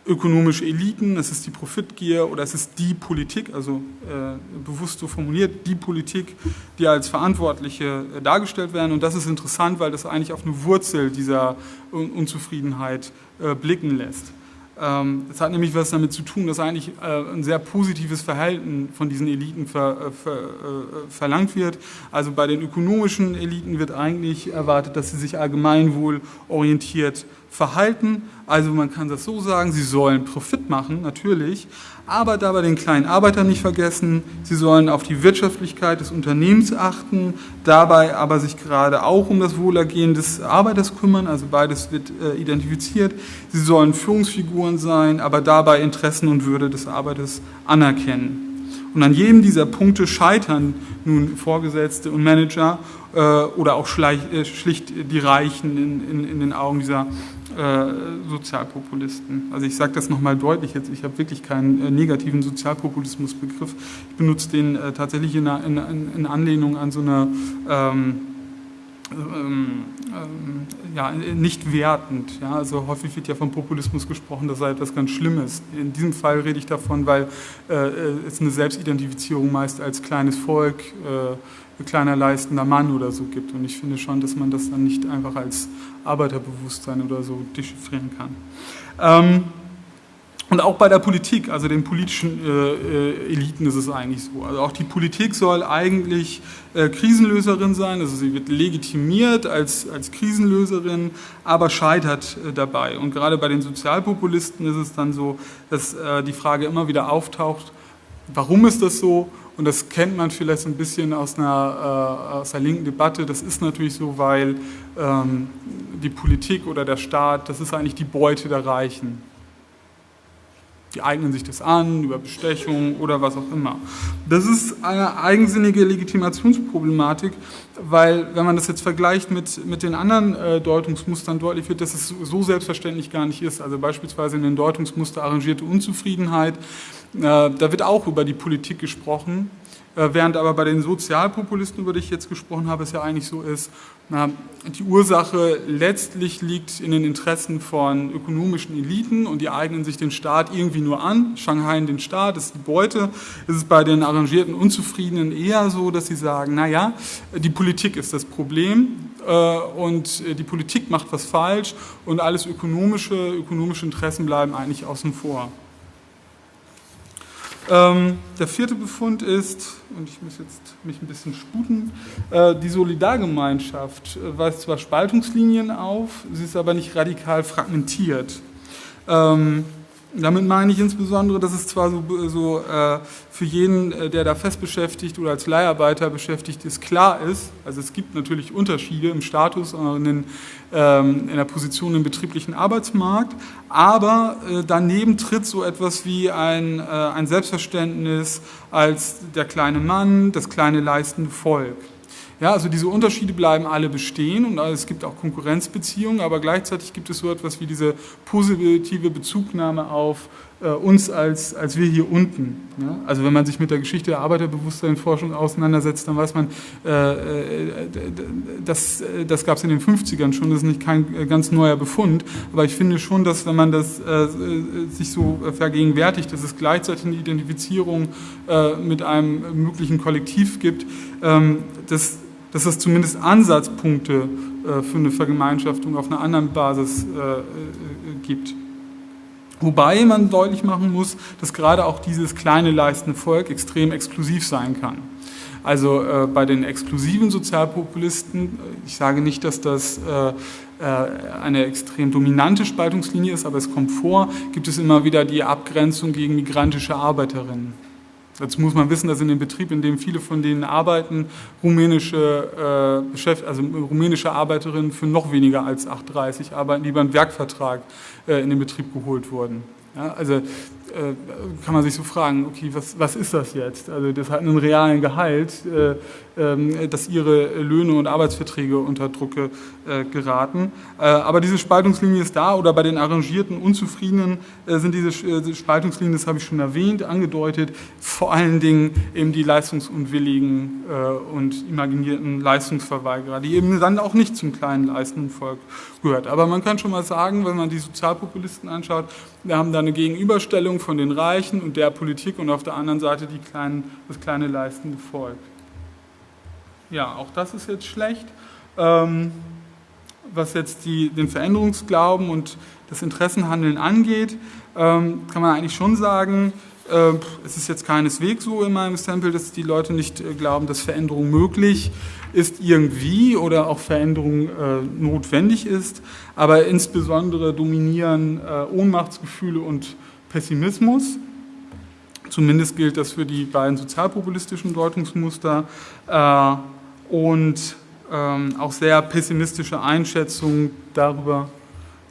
ökonomische Eliten, es ist die Profitgier oder es ist die Politik, also äh, bewusst so formuliert, die Politik, die als Verantwortliche äh, dargestellt werden. Und das ist interessant, weil das eigentlich auf eine Wurzel dieser Un Unzufriedenheit äh, blicken lässt. Ähm, es hat nämlich was damit zu tun, dass eigentlich äh, ein sehr positives Verhalten von diesen Eliten ver, äh, ver, äh, verlangt wird. Also bei den ökonomischen Eliten wird eigentlich erwartet, dass sie sich allgemeinwohlorientiert verhalten. Also man kann das so sagen, sie sollen Profit machen, natürlich, aber dabei den kleinen Arbeiter nicht vergessen. Sie sollen auf die Wirtschaftlichkeit des Unternehmens achten, dabei aber sich gerade auch um das Wohlergehen des Arbeiters kümmern, also beides wird äh, identifiziert. Sie sollen Führungsfiguren sein, aber dabei Interessen und Würde des Arbeiters anerkennen. Und an jedem dieser Punkte scheitern nun Vorgesetzte und Manager äh, oder auch äh, schlicht die Reichen in, in, in den Augen dieser äh, Sozialpopulisten. Also ich sage das nochmal deutlich jetzt, ich habe wirklich keinen äh, negativen Sozialpopulismusbegriff. Ich benutze den äh, tatsächlich in, in, Anlehnung an so eine ähm, ja, nicht wertend. Ja? Also häufig wird ja vom Populismus gesprochen, das sei etwas ganz Schlimmes. In diesem Fall rede ich davon, weil äh, es eine Selbstidentifizierung meist als kleines Volk äh, kleiner leistender Mann oder so gibt. Und ich finde schon, dass man das dann nicht einfach als Arbeiterbewusstsein oder so dechiffrieren kann. Ähm, und auch bei der Politik, also den politischen äh, äh, Eliten ist es eigentlich so. Also auch die Politik soll eigentlich äh, Krisenlöserin sein, also sie wird legitimiert als, als Krisenlöserin, aber scheitert äh, dabei. Und gerade bei den Sozialpopulisten ist es dann so, dass äh, die Frage immer wieder auftaucht, warum ist das so und das kennt man vielleicht ein bisschen aus einer, äh, aus der linken Debatte. Das ist natürlich so, weil ähm, die Politik oder der Staat, das ist eigentlich die Beute der Reichen. Die eignen sich das an, über Bestechung oder was auch immer. Das ist eine eigensinnige Legitimationsproblematik, weil wenn man das jetzt vergleicht mit, mit den anderen äh, Deutungsmustern, deutlich wird, dass es so selbstverständlich gar nicht ist. Also beispielsweise in den Deutungsmuster arrangierte Unzufriedenheit, da wird auch über die Politik gesprochen, Äh, während aber bei den Sozialpopulisten, über die ich jetzt gesprochen habe, es ja eigentlich so ist, die Ursache letztlich liegt in den Interessen von ökonomischen Eliten und die eignen sich den Staat irgendwie nur an, Shanghai den Staat, das ist die Beute. Es ist bei den arrangierten Unzufriedenen eher so, dass sie sagen, naja, die Politik ist das Problem äh, und die Politik macht was falsch und alles ökonomische, ökonomische Interessen bleiben eigentlich außen vor. Ähm, der vierte Befund ist, und ich muss jetzt mich ein bisschen sputen, äh, die Solidargemeinschaft weist zwar Spaltungslinien auf, sie ist aber nicht radikal fragmentiert. Ähm, damit meine ich insbesondere, dass es zwar so, so äh, für jeden, äh, der da fest beschäftigt oder als Leiharbeiter beschäftigt ist, klar ist, also es gibt natürlich Unterschiede im Status und in, ähm, in der Position im betrieblichen Arbeitsmarkt, aber äh, daneben tritt so etwas wie ein, äh, ein Selbstverständnis als der kleine Mann, das kleine leistende Volk. Ja, also diese Unterschiede bleiben alle bestehen und es gibt auch Konkurrenzbeziehungen, aber gleichzeitig gibt es so etwas wie diese positive Bezugnahme auf äh, uns als, als wir hier unten. Ja? Also wenn man sich mit der Geschichte der Arbeiterbewusstseinforschung auseinandersetzt, dann weiß man, äh, äh das, äh, das gab es in den 50ern schon, das ist nicht kein äh, ganz neuer Befund, aber ich finde schon, dass wenn man das äh, sich so vergegenwärtigt, dass es gleichzeitig eine Identifizierung mit einem möglichen Kollektiv gibt, ähm, das dass es zumindest Ansatzpunkte äh, für eine Vergemeinschaftung auf einer anderen Basis äh, äh, gibt. Wobei man deutlich machen muss, dass gerade auch dieses kleine leistende Volk extrem exklusiv sein kann. Also äh, bei den exklusiven Sozialpopulisten, ich sage nicht, dass das äh, eine extrem dominante Spaltungslinie ist, aber es kommt vor, gibt es immer wieder die Abgrenzung gegen migrantische Arbeiterinnen. Dazu muss man wissen, dass in dem Betrieb, in dem viele von denen arbeiten, rumänische, äh, also rumänische Arbeiterinnen für noch weniger als 8,30 arbeiten, die einen Werkvertrag äh, in den Betrieb geholt wurden. Ja, also äh, kann man sich so fragen, okay, was, was ist das jetzt? Also das hat einen realen Gehalt, äh, dass ihre Löhne und Arbeitsverträge unter Druck äh, geraten. Äh, aber diese Spaltungslinie ist da oder bei den arrangierten Unzufriedenen äh, sind diese Spaltungslinien, das habe ich schon erwähnt, angedeutet, vor allen Dingen eben die leistungsunwilligen und imaginierten Leistungsverweigerer, die eben dann auch nicht zum kleinen leistenden Volk gehört. Aber man kann schon mal sagen, wenn man die Sozialpopulisten anschaut, wir haben da eine Gegenüberstellung von den Reichen und der Politik und auf der anderen Seite die kleinen, das kleine leistende Volk. Ja, auch das ist jetzt schlecht. Ähm, was jetzt die, den Veränderungsglauben und das Interessenhandeln angeht, ähm, kann man eigentlich schon sagen, äh, es ist jetzt keineswegs so in meinem Sample, dass die Leute nicht äh, glauben, dass Veränderung möglich ist irgendwie oder auch Veränderung äh, notwendig ist, aber insbesondere dominieren äh, Ohnmachtsgefühle und Pessimismus. Zumindest gilt das für die beiden sozialpopulistischen Deutungsmuster äh, und ähm, auch sehr pessimistische Einschätzungen darüber,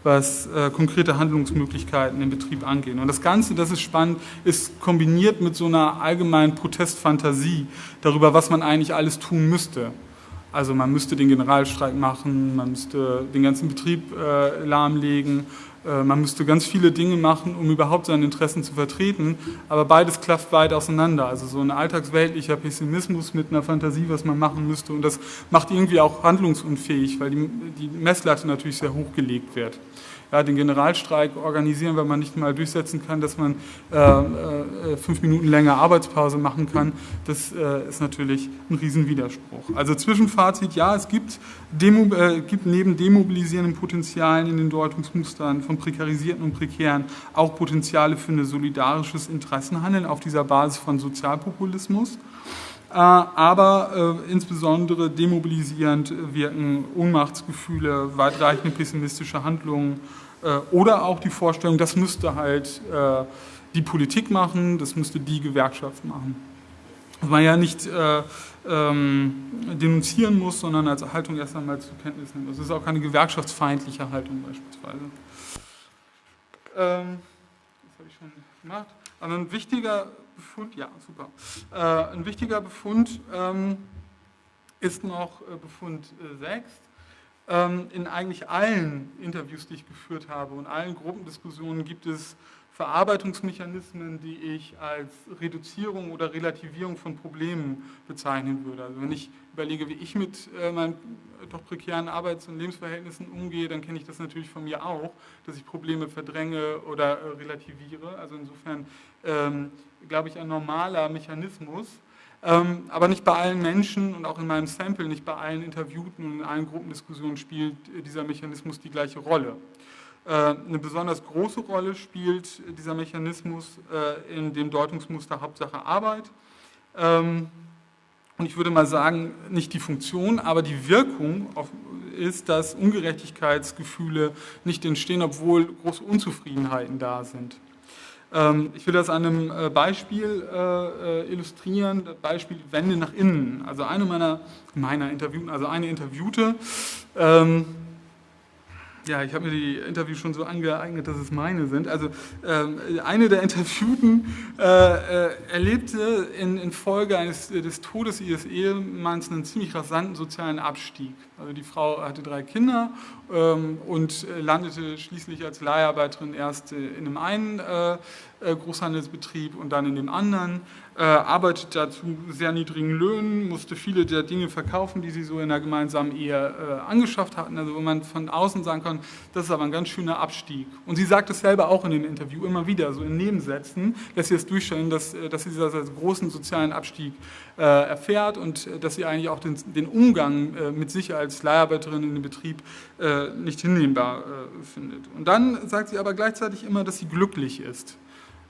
was äh, konkrete Handlungsmöglichkeiten im Betrieb angehen. Und das Ganze, das ist spannend, ist kombiniert mit so einer allgemeinen Protestfantasie darüber, was man eigentlich alles tun müsste. Also man müsste den Generalstreik machen, man müsste den ganzen Betrieb äh, lahmlegen, man müsste ganz viele Dinge machen, um überhaupt seine Interessen zu vertreten, aber beides klafft weit auseinander. Also so ein alltagsweltlicher Pessimismus mit einer Fantasie, was man machen müsste und das macht irgendwie auch handlungsunfähig, weil die, die Messlatte natürlich sehr hoch gelegt wird ja, den Generalstreik organisieren, weil man nicht mal durchsetzen kann, dass man äh, äh, fünf Minuten länger Arbeitspause machen kann, das äh, ist natürlich ein Riesenwiderspruch. Also Zwischenfazit, ja, es gibt, Demo, äh, gibt neben demobilisierenden Potenzialen in den Deutungsmustern von prekarisierten und prekären auch Potenziale für ein solidarisches Interessenhandeln auf dieser Basis von Sozialpopulismus äh, aber äh, insbesondere demobilisierend wirken Ohnmachtsgefühle, weitreichende pessimistische Handlungen oder auch die Vorstellung, das müsste halt äh, die Politik machen, das müsste die Gewerkschaft machen. Was man ja nicht äh, ähm, denunzieren muss, sondern als Haltung erst einmal zur Kenntnis nimmt. Das ist auch keine gewerkschaftsfeindliche Haltung beispielsweise. Ähm, das habe ich schon gemacht. Aber ein wichtiger Befund, ja, super. Äh, ein wichtiger Befund ähm, ist noch äh, Befund äh, 6 ähm, in eigentlich allen Interviews, die ich geführt habe und allen Gruppendiskussionen gibt es Verarbeitungsmechanismen, die ich als Reduzierung oder Relativierung von Problemen bezeichnen würde. Also wenn ich überlege, wie ich mit äh, meinen doch prekären Arbeits- und Lebensverhältnissen umgehe, dann kenne ich das natürlich von mir auch, dass ich Probleme verdränge oder äh, relativiere. Also insofern ähm, glaube ich ein normaler Mechanismus, ähm, aber nicht bei allen Menschen und auch in meinem Sample, nicht bei allen Interviewten und in allen Gruppendiskussionen spielt dieser Mechanismus die gleiche Rolle. Äh, eine besonders große Rolle spielt dieser Mechanismus äh, in dem Deutungsmuster Hauptsache Arbeit. Ähm, und ich würde mal sagen, nicht die Funktion, aber die Wirkung ist, dass Ungerechtigkeitsgefühle nicht entstehen, obwohl große Unzufriedenheiten da sind. Ähm, ich will das an einem äh, Beispiel illustrieren, das Beispiel Wende nach innen. Also eine meiner, meiner Interviewen, also eine Interviewte, ähm, ja, ich habe mir die Interviews schon so angeeignet, dass es meine sind. Also ähm, eine der Interviewten äh, äh, erlebte in, in Folge eines, des Todes ihres Ehemanns einen ziemlich rasanten sozialen Abstieg. Also die Frau hatte drei Kinder ähm, und landete schließlich als Leiharbeiterin erst in einem einen äh, äh, Großhandelsbetrieb und dann in dem anderen, äh, arbeitet da zu sehr niedrigen Löhnen, musste viele der Dinge verkaufen, die sie so in der gemeinsamen Ehe äh, angeschafft hatten, also wo man von außen sagen kann, das ist aber ein ganz schöner Abstieg. Und sie sagt es selber auch in dem Interview immer wieder, so in Nebensätzen, dass sie es durchstellen, dass, dass sie als großen sozialen Abstieg äh, erfährt und dass sie eigentlich auch den, den Umgang äh, mit sich als Leiharbeiterin in dem Betrieb äh, nicht hinnehmbar findet. Und dann sagt sie aber gleichzeitig immer, dass sie glücklich ist.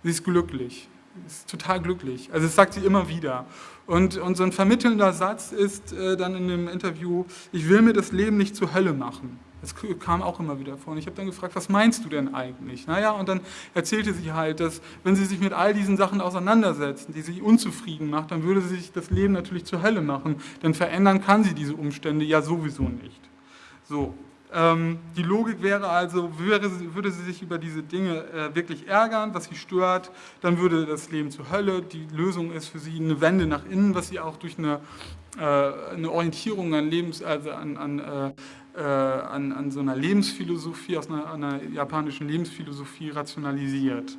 Sie ist glücklich. Ist total glücklich. Also das sagt sie immer wieder. Und, und so ein vermittelnder Satz ist äh, dann in dem Interview, ich will mir das Leben nicht zur Hölle machen. Das kam auch immer wieder vor. Und ich habe dann gefragt, was meinst du denn eigentlich? Naja, und dann erzählte sie halt, dass wenn sie sich mit all diesen Sachen auseinandersetzen, die sie unzufrieden macht, dann würde sie sich das Leben natürlich zur Hölle machen. Denn verändern kann sie diese Umstände ja sowieso nicht. So, die Logik wäre also, würde, würde sie sich über diese Dinge äh, wirklich ärgern, was sie stört, dann würde das Leben zur Hölle. Die Lösung ist für sie eine Wende nach innen, was sie auch durch eine, äh, eine Orientierung an, Lebens, also an, an, äh, an, an so einer Lebensphilosophie, aus einer, einer japanischen Lebensphilosophie rationalisiert.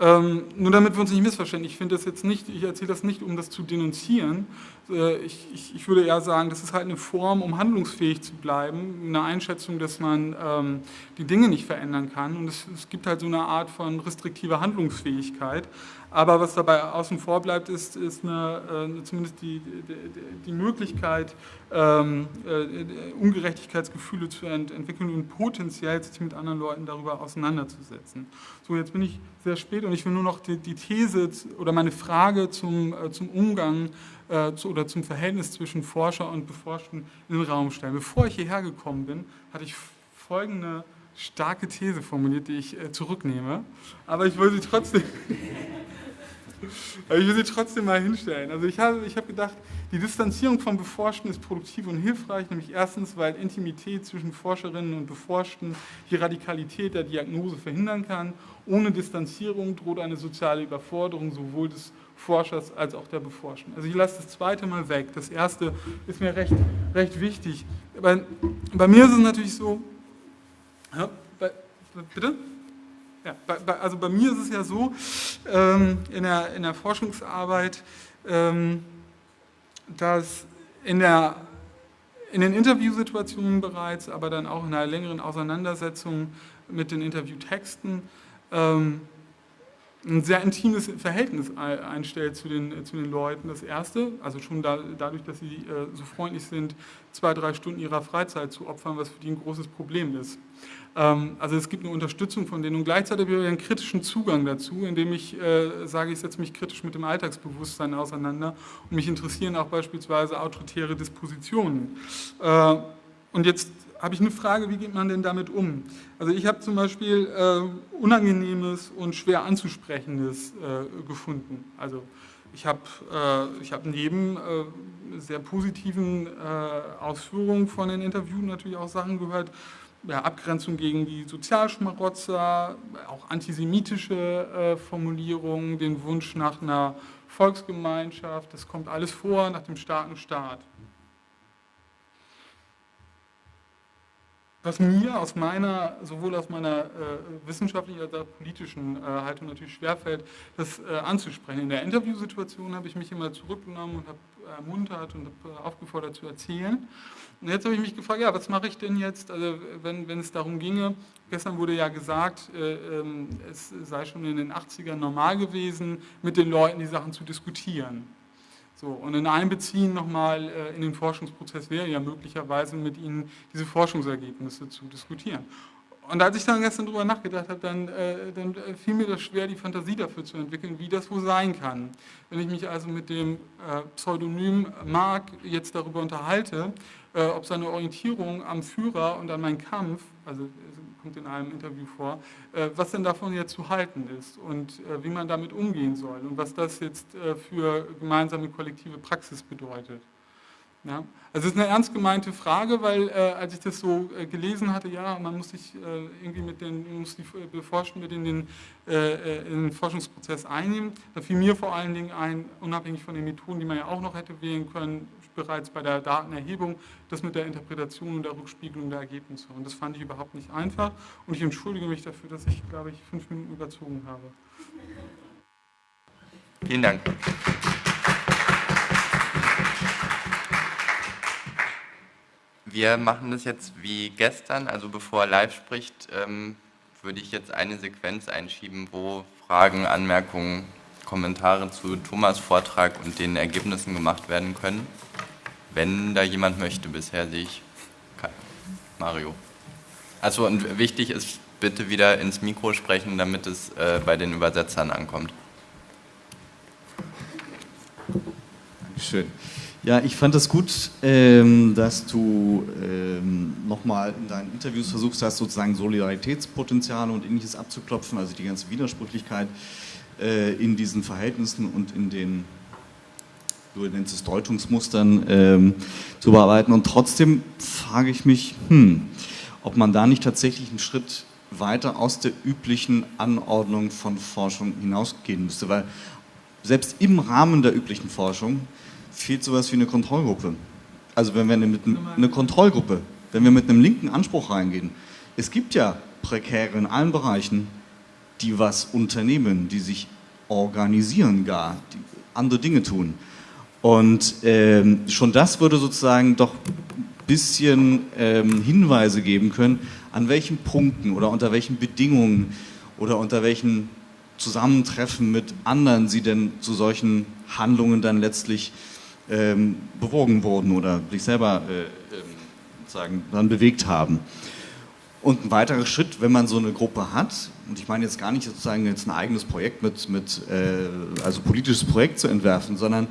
Ähm, nur damit wir uns nicht missverstehen, ich finde das jetzt nicht, ich erzähle das nicht, um das zu denunzieren. Äh, ich, ich, ich, würde eher sagen, das ist halt eine Form, um handlungsfähig zu bleiben, eine Einschätzung, dass man ähm, die Dinge nicht verändern kann. Und es, es, gibt halt so eine Art von restriktiver Handlungsfähigkeit. Aber was dabei außen vor bleibt, ist, ist eine, äh, zumindest die, die, die Möglichkeit, ähm, äh, Ungerechtigkeitsgefühle zu ent entwickeln und potenziell sich mit anderen Leuten darüber auseinanderzusetzen. So, jetzt bin ich sehr spät und ich will nur noch die, die These oder meine Frage zum, äh, zum Umgang äh, zu, oder zum Verhältnis zwischen Forscher und Beforschten in den Raum stellen. Bevor ich hierher gekommen bin, hatte ich folgende starke These formuliert, die ich äh, zurücknehme, aber ich will sie trotzdem... Aber ich will sie trotzdem mal hinstellen. Also ich habe, ich habe gedacht, die Distanzierung von Beforschten ist produktiv und hilfreich, nämlich erstens, weil Intimität zwischen Forscherinnen und Beforschten die Radikalität der Diagnose verhindern kann. Ohne Distanzierung droht eine soziale Überforderung sowohl des Forschers als auch der Beforschten. Also ich lasse das zweite mal weg. Das erste ist mir recht, recht wichtig. Bei, bei mir ist es natürlich so, ja, bei, bitte? Ja, bei, also bei mir ist es ja so, ähm, in, der, in der Forschungsarbeit, ähm, dass in, der, in den Interviewsituationen bereits, aber dann auch in einer längeren Auseinandersetzung mit den Interviewtexten, ähm, ein sehr intimes Verhältnis einstellt zu den, zu den Leuten. Das Erste, also schon da, dadurch, dass sie äh, so freundlich sind, zwei, drei Stunden ihrer Freizeit zu opfern, was für die ein großes Problem ist. Ähm, also es gibt eine Unterstützung von denen und gleichzeitig habe ich einen kritischen Zugang dazu, indem ich äh, sage, ich setze mich kritisch mit dem Alltagsbewusstsein auseinander und mich interessieren auch beispielsweise autoritäre Dispositionen. Äh, und jetzt habe ich eine Frage, wie geht man denn damit um? Also ich habe zum Beispiel äh, Unangenehmes und schwer anzusprechendes äh, gefunden. Also ich habe äh, hab neben äh, sehr positiven äh, Ausführungen von den Interviewen natürlich auch Sachen gehört, ja, Abgrenzung gegen die Sozialschmarotzer, auch antisemitische äh, Formulierungen, den Wunsch nach einer Volksgemeinschaft, das kommt alles vor nach dem starken Staat. was mir aus meiner, sowohl aus meiner äh, wissenschaftlichen als auch politischen äh, Haltung natürlich schwerfällt, das äh, anzusprechen. In der Interviewsituation habe ich mich immer zurückgenommen und habe ermuntert und äh, aufgefordert zu erzählen. Und jetzt habe ich mich gefragt, ja, was mache ich denn jetzt, also wenn, wenn es darum ginge, gestern wurde ja gesagt, äh, ähm, es sei schon in den 80ern normal gewesen, mit den Leuten die Sachen zu diskutieren. So, und in Einbeziehen nochmal äh, in den Forschungsprozess wäre ja möglicherweise mit Ihnen diese Forschungsergebnisse zu diskutieren. Und als ich dann gestern darüber nachgedacht habe, dann, äh, dann äh, fiel mir das schwer, die Fantasie dafür zu entwickeln, wie das wohl sein kann. Wenn ich mich also mit dem äh, Pseudonym Mark jetzt darüber unterhalte, äh, ob seine Orientierung am Führer und an meinen Kampf, also kommt in einem Interview vor, äh, was denn davon jetzt zu halten ist und äh, wie man damit umgehen soll und was das jetzt für gemeinsame kollektive Praxis bedeutet. Ja, also es ist eine ernst gemeinte Frage, weil äh, als ich das so äh, gelesen hatte, ja, man muss sich äh, irgendwie mit den, muss die Beforschten mit in den, äh, äh, in den Forschungsprozess einnehmen, da fiel mir vor allen Dingen ein, unabhängig von den Methoden, die man ja auch noch hätte wählen können, bereits bei der Datenerhebung, das mit der Interpretation und der Rückspiegelung der Ergebnisse. Und das fand ich überhaupt nicht einfach und ich entschuldige mich dafür, dass ich, glaube ich, fünf Minuten überzogen habe. Vielen Dank. Wir machen das jetzt wie gestern, also bevor er live spricht, ähm, würde ich jetzt eine Sequenz einschieben, wo Fragen, Anmerkungen, Kommentare zu Thomas Vortrag und den Ergebnissen gemacht werden können. Wenn da jemand möchte, bisher sehe ich Mario. Also und wichtig ist, bitte wieder ins Mikro sprechen, damit es äh, bei den Übersetzern ankommt. Dankeschön. Ja, ich fand es gut, ähm, dass du ähm, nochmal in deinen Interviews versuchst hast, sozusagen Solidaritätspotenziale und ähnliches abzuklopfen, also die ganze Widersprüchlichkeit äh, in diesen Verhältnissen und in den, du nennst es Deutungsmustern, ähm, zu bearbeiten. Und trotzdem frage ich mich, hm, ob man da nicht tatsächlich einen Schritt weiter aus der üblichen Anordnung von Forschung hinausgehen müsste, weil selbst im Rahmen der üblichen Forschung fehlt sowas wie eine Kontrollgruppe. Also wenn wir mit eine Kontrollgruppe, wenn wir mit einem linken Anspruch reingehen, es gibt ja Prekäre in allen Bereichen, die was unternehmen, die sich organisieren gar, die andere Dinge tun. Und ähm, schon das würde sozusagen doch ein bisschen ähm, Hinweise geben können, an welchen Punkten oder unter welchen Bedingungen oder unter welchen Zusammentreffen mit anderen sie denn zu solchen Handlungen dann letztlich ähm, bewogen wurden oder sich selber äh, ähm, sozusagen dann bewegt haben. Und ein weiterer Schritt, wenn man so eine Gruppe hat, und ich meine jetzt gar nicht sozusagen jetzt ein eigenes Projekt mit, mit äh, also politisches Projekt zu entwerfen, sondern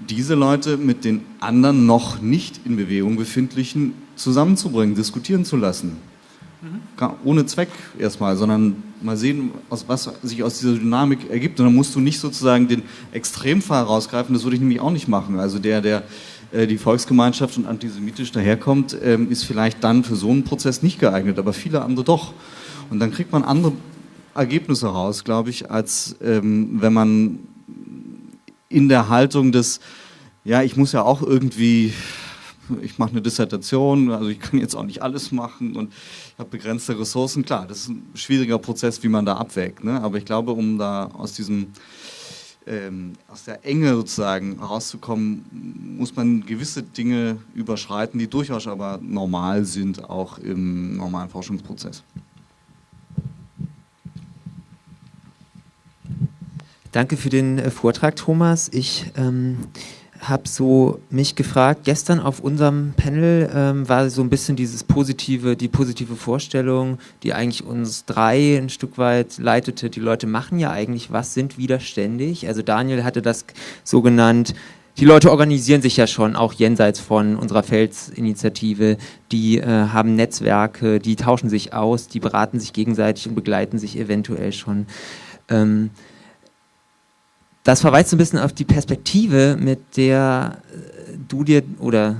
diese Leute mit den anderen noch nicht in Bewegung befindlichen zusammenzubringen, diskutieren zu lassen. Mhm. Ohne Zweck erstmal, sondern mal sehen, aus, was sich aus dieser Dynamik ergibt. Und dann musst du nicht sozusagen den Extremfall rausgreifen, das würde ich nämlich auch nicht machen. Also der, der äh, die Volksgemeinschaft und antisemitisch daherkommt, ähm, ist vielleicht dann für so einen Prozess nicht geeignet, aber viele andere doch. Und dann kriegt man andere Ergebnisse raus, glaube ich, als ähm, wenn man in der Haltung des, ja, ich muss ja auch irgendwie ich mache eine Dissertation, also ich kann jetzt auch nicht alles machen und habe begrenzte Ressourcen. Klar, das ist ein schwieriger Prozess, wie man da abwägt. Ne? Aber ich glaube, um da aus diesem ähm, aus der Enge sozusagen rauszukommen, muss man gewisse Dinge überschreiten, die durchaus aber normal sind, auch im normalen Forschungsprozess. Danke für den äh, Vortrag, Thomas. Ich ähm, habe so mich gefragt, gestern auf unserem Panel ähm, war so ein bisschen dieses positive, die positive Vorstellung, die eigentlich uns drei ein Stück weit leitete. Die Leute machen ja eigentlich was, sind widerständig. Also Daniel hatte das so genannt, die Leute organisieren sich ja schon, auch jenseits von unserer Felsinitiative. Die äh, haben Netzwerke, die tauschen sich aus, die beraten sich gegenseitig und begleiten sich eventuell schon. Ähm, das verweist so ein bisschen auf die Perspektive, mit der äh, du dir oder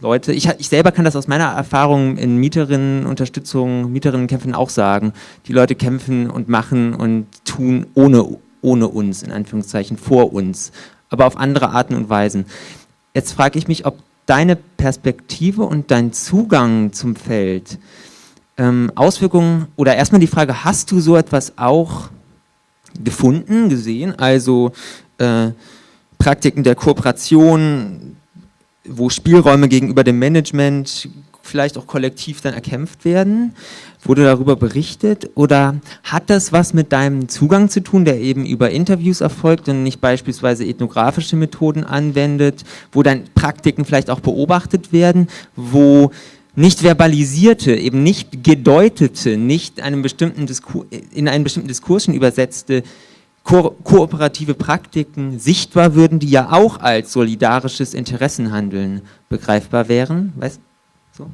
Leute, ich, ich selber kann das aus meiner Erfahrung in Mieterinnenunterstützung, Mieterinnenkämpfen auch sagen. Die Leute kämpfen und machen und tun ohne, ohne uns, in Anführungszeichen, vor uns, aber auf andere Arten und Weisen. Jetzt frage ich mich, ob deine Perspektive und dein Zugang zum Feld ähm, Auswirkungen oder erstmal die Frage, hast du so etwas auch gefunden, gesehen? Also äh, Praktiken der Kooperation, wo Spielräume gegenüber dem Management vielleicht auch kollektiv dann erkämpft werden? Wurde darüber berichtet? Oder hat das was mit deinem Zugang zu tun, der eben über Interviews erfolgt und nicht beispielsweise ethnografische Methoden anwendet, wo dann Praktiken vielleicht auch beobachtet werden, wo nicht verbalisierte, eben nicht gedeutete, nicht einem bestimmten in einen bestimmten Diskursen übersetzte ko kooperative Praktiken sichtbar würden, die ja auch als solidarisches Interessenhandeln begreifbar wären. Weißt so?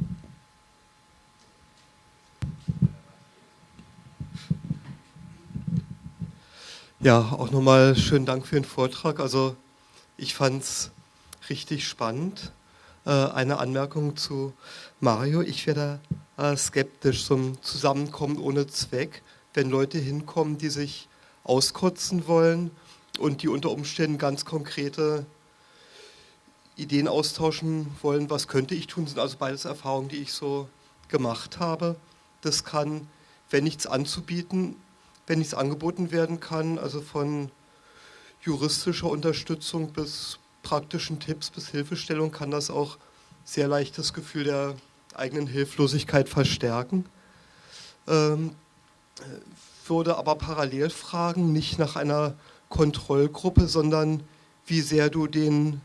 Ja, auch nochmal schönen Dank für den Vortrag. Also ich fand es richtig spannend. Äh, eine Anmerkung zu Mario. Ich werde äh, skeptisch zum Zusammenkommen ohne Zweck, wenn Leute hinkommen, die sich auskotzen wollen und die unter Umständen ganz konkrete Ideen austauschen wollen, was könnte ich tun, sind also beides Erfahrungen, die ich so gemacht habe. Das kann, wenn nichts anzubieten, wenn nichts angeboten werden kann, also von juristischer Unterstützung bis praktischen Tipps bis Hilfestellung, kann das auch sehr leicht das Gefühl der eigenen Hilflosigkeit verstärken. Ähm, würde aber parallel fragen, nicht nach einer Kontrollgruppe, sondern wie sehr du den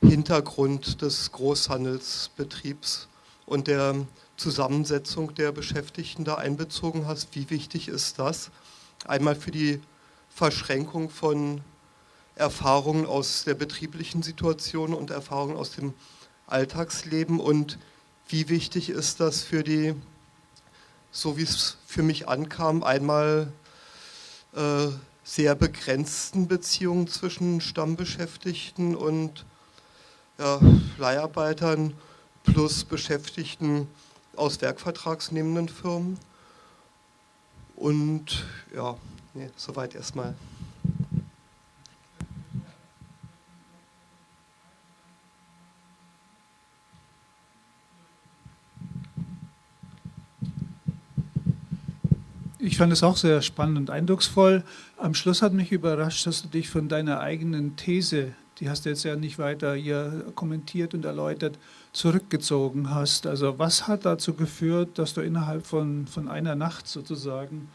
Hintergrund des Großhandelsbetriebs und der Zusammensetzung der Beschäftigten da einbezogen hast. Wie wichtig ist das? Einmal für die Verschränkung von Erfahrungen aus der betrieblichen Situation und Erfahrungen aus dem Alltagsleben und wie wichtig ist das für die, so wie es für mich ankam, einmal äh, sehr begrenzten Beziehungen zwischen Stammbeschäftigten und ja, Leiharbeitern plus Beschäftigten aus werkvertragsnehmenden Firmen. Und ja, nee, soweit erstmal. Ich fand es auch sehr spannend und eindrucksvoll. Am Schluss hat mich überrascht, dass du dich von deiner eigenen These die hast du jetzt ja nicht weiter hier kommentiert und erläutert, zurückgezogen hast. Also was hat dazu geführt, dass du innerhalb von, von einer Nacht sozusagen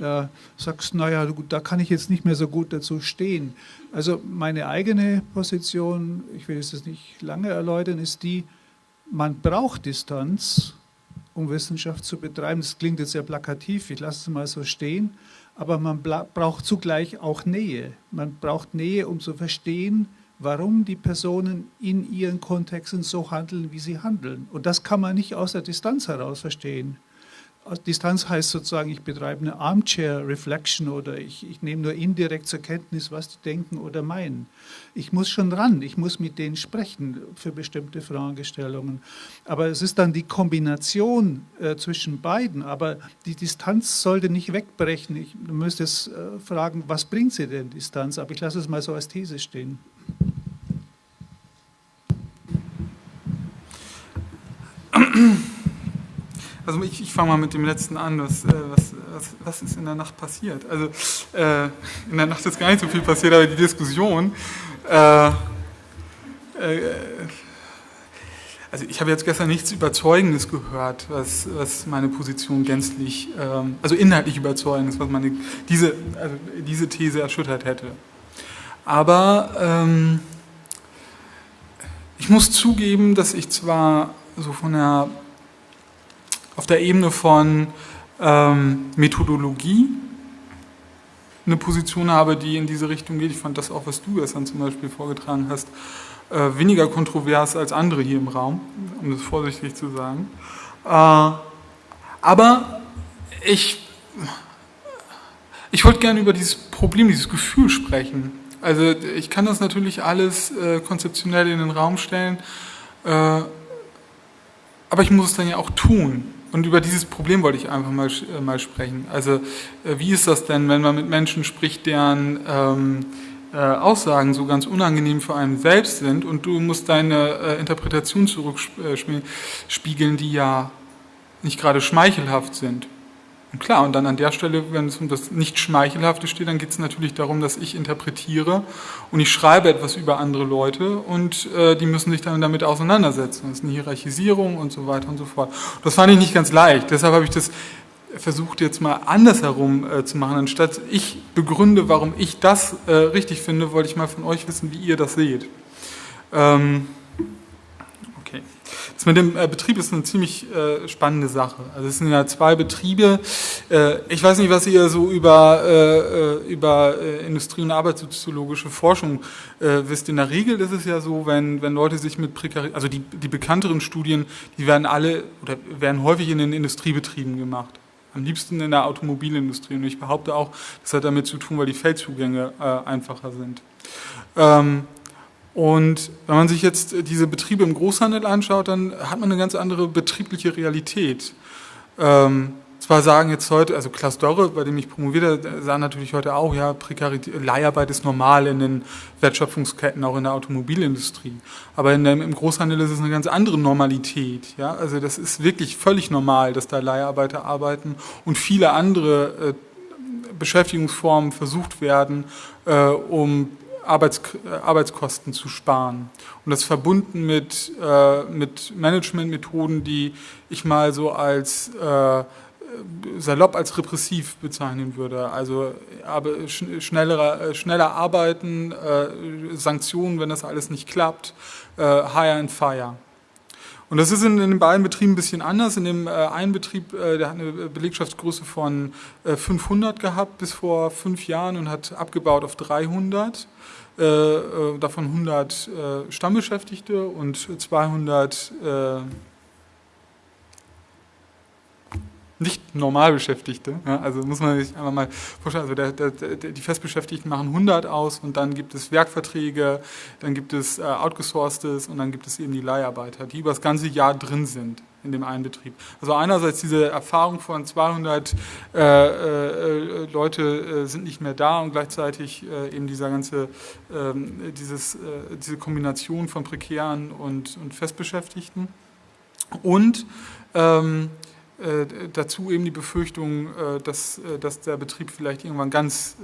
äh, sagst, naja, da kann ich jetzt nicht mehr so gut dazu stehen. Also meine eigene Position, ich will es nicht lange erläutern, ist die, man braucht Distanz, um Wissenschaft zu betreiben. Das klingt jetzt sehr plakativ, ich lasse es mal so stehen, aber man braucht zugleich auch Nähe. Man braucht Nähe, um zu verstehen, warum die Personen in ihren Kontexten so handeln, wie sie handeln. Und das kann man nicht aus der Distanz heraus verstehen. Distanz heißt sozusagen, ich betreibe eine Armchair-Reflection oder ich, ich nehme nur indirekt zur Kenntnis, was die denken oder meinen. Ich muss schon ran, ich muss mit denen sprechen für bestimmte Fragestellungen. Aber es ist dann die Kombination äh, zwischen beiden. Aber die Distanz sollte nicht wegbrechen. Ich müsste es äh, fragen, was bringt sie denn, Distanz? Aber ich lasse es mal so als These stehen. *clears throat* Also ich, ich fange mal mit dem letzten an, was, äh, was, was, was, ist in der Nacht passiert? Also äh, in der Nacht ist gar nicht so viel passiert, aber die Diskussion, äh, äh, also ich habe jetzt gestern nichts Überzeugendes gehört, was, was meine Position gänzlich, ähm, also inhaltlich Überzeugendes, was meine, diese, also diese These erschüttert hätte. Aber ähm, ich muss zugeben, dass ich zwar so von der, auf der Ebene von ähm, Methodologie eine Position habe, die in diese Richtung geht. Ich fand das auch, was du gestern zum Beispiel vorgetragen hast, äh, weniger kontrovers als andere hier im Raum, um das vorsichtig zu sagen. Äh, aber ich, ich wollte gerne über dieses Problem, dieses Gefühl sprechen. Also ich kann das natürlich alles äh, konzeptionell in den Raum stellen, äh, aber ich muss es dann ja auch tun. Und über dieses Problem wollte ich einfach mal, äh, mal sprechen. Also äh, wie ist das denn, wenn man mit Menschen spricht, deren ähm, äh, Aussagen so ganz unangenehm für einen selbst sind und du musst deine äh, Interpretation zurückspiegeln, die ja nicht gerade schmeichelhaft sind. Und klar, und dann an der Stelle, wenn es um das nicht Schmeichelhafte steht, dann geht es natürlich darum, dass ich interpretiere und ich schreibe etwas über andere Leute und äh, die müssen sich dann damit auseinandersetzen. Das ist eine Hierarchisierung und so weiter und so fort. Das fand ich nicht ganz leicht. Deshalb habe ich das versucht jetzt mal andersherum äh, zu machen. Anstatt ich begründe, warum ich das äh, richtig finde, wollte ich mal von euch wissen, wie ihr das seht. Ähm, das mit dem äh, Betrieb ist eine ziemlich äh, spannende Sache. Also es sind ja zwei Betriebe. Äh, ich weiß nicht, was ihr so über, äh, äh, über äh, Industrie- und arbeitssoziologische Forschung wisst. In der Regel ist es ja so, wenn, wenn Leute sich mit Prekarität, also die, die bekannteren Studien, die werden alle oder werden häufig in den Industriebetrieben gemacht. Am liebsten in der Automobilindustrie. Und ich behaupte auch, das hat damit zu tun, weil die Feldzugänge einfacher sind. Ähm, und wenn man sich jetzt diese Betriebe im Großhandel anschaut, dann hat man eine ganz andere betriebliche Realität. Ähm, zwar sagen jetzt heute, also Klaus Dorre, bei dem ich promovierte, sagen natürlich heute auch, ja, Prekarität, Leiharbeit ist normal in den Wertschöpfungsketten, auch in der Automobilindustrie. Aber in dem, im Großhandel ist es eine ganz andere Normalität. Ja? Also das ist wirklich völlig normal, dass da Leiharbeiter arbeiten und viele andere äh, Beschäftigungsformen versucht werden, äh, um Arbeits, Arbeitskosten zu sparen. Und das verbunden mit, äh, mit Managementmethoden, die ich mal so als äh, salopp als repressiv bezeichnen würde. Also aber schneller, äh, schneller arbeiten, äh, Sanktionen, wenn das alles nicht klappt, äh, hire and fire. Und das ist in, in, den beiden Betrieben ein bisschen anders. In dem äh, einen Betrieb, äh, der hat eine Belegschaftsgröße von äh, 500 gehabt bis vor fünf Jahren und hat abgebaut auf 300. Äh, äh, davon 100 äh, Stammbeschäftigte und 200 nicht Normalbeschäftigte. Ja, also muss man sich einfach mal vorstellen, also der, der, der, die Festbeschäftigten machen 100 aus und dann gibt es Werkverträge, dann gibt es äh, Outgesourcedes und dann gibt es eben die Leiharbeiter, die über das ganze Jahr drin sind in dem einen Betrieb. Also einerseits diese Erfahrung von 200 äh, äh, Leute äh, sind nicht mehr da und gleichzeitig äh, eben dieser ganze, ähm, dieses, äh, diese Kombination von prekären und, und Festbeschäftigten. Und ähm, äh, dazu eben die Befürchtung, äh, dass, äh, dass der Betrieb vielleicht irgendwann ganz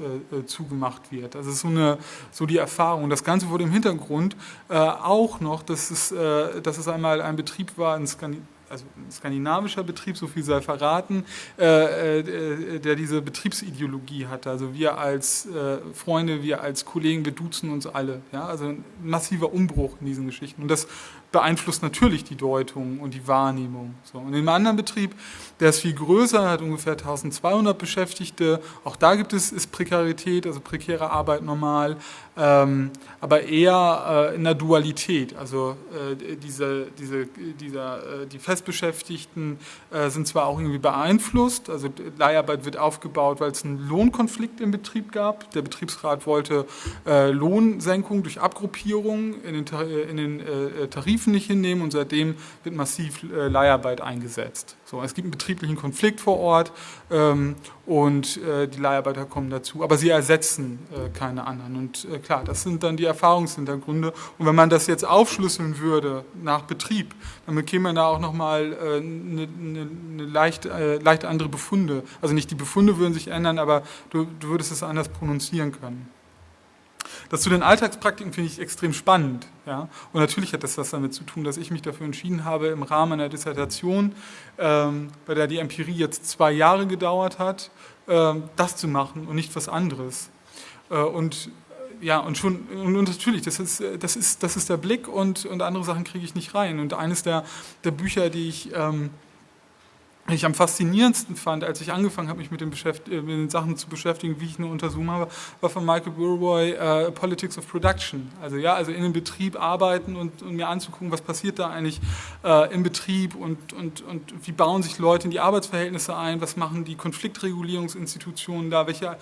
zugemacht wird. Also so, eine, so die Erfahrung. Das Ganze wurde im Hintergrund auch noch, dass es, dass es einmal ein Betrieb war in Skandinavien, also ein skandinavischer Betrieb, so viel sei verraten, äh, äh, der diese Betriebsideologie hatte. Also wir als äh, Freunde, wir als Kollegen, wir duzen uns alle. Ja? Also ein massiver Umbruch in diesen Geschichten. Und das beeinflusst natürlich die Deutung und die Wahrnehmung. So. Und im anderen Betrieb, der ist viel größer, hat ungefähr 1200 Beschäftigte. Auch da gibt es ist Prekarität, also prekäre Arbeit normal, ähm, aber eher äh, in der Dualität. Also äh, diese, diese, dieser, äh, die Festbeschäftigten äh, sind zwar auch irgendwie beeinflusst, also Leiharbeit wird aufgebaut, weil es einen Lohnkonflikt im Betrieb gab. Der Betriebsrat wollte äh, Lohnsenkung durch Abgruppierung in den, in den äh, Tarifen nicht hinnehmen und seitdem wird massiv Leiharbeit eingesetzt. So, es gibt einen betrieblichen Konflikt vor Ort ähm, und äh, die Leiharbeiter kommen dazu, aber sie ersetzen äh, keine anderen. Und äh, klar, das sind dann die Erfahrungshintergründe. Und wenn man das jetzt aufschlüsseln würde nach Betrieb, dann bekäme man da auch nochmal eine äh, ne, ne, ne leicht, äh, leicht andere Befunde. Also nicht die Befunde würden sich ändern, aber du, du würdest es anders prononzieren können. Das zu den Alltagspraktiken finde ich extrem spannend. Ja? Und natürlich hat das was damit zu tun, dass ich mich dafür entschieden habe, im Rahmen einer Dissertation, ähm, bei der die Empirie jetzt zwei Jahre gedauert hat, ähm, das zu machen und nicht was anderes. Äh, und ja, und schon, und natürlich, das ist, das ist, das ist der Blick und, und andere Sachen kriege ich nicht rein. Und eines der, der Bücher, die ich ähm, ich am faszinierendsten fand, als ich angefangen habe, mich mit den, äh, mit den, Sachen zu beschäftigen, wie ich eine Untersuchung habe, war von Michael Burroy uh, Politics of Production. Also ja, also in einem Betrieb arbeiten und, und mir anzugucken, was passiert da eigentlich uh, im Betrieb und, und, und wie bauen sich Leute in die Arbeitsverhältnisse ein, was machen die Konfliktregulierungsinstitutionen da, welche,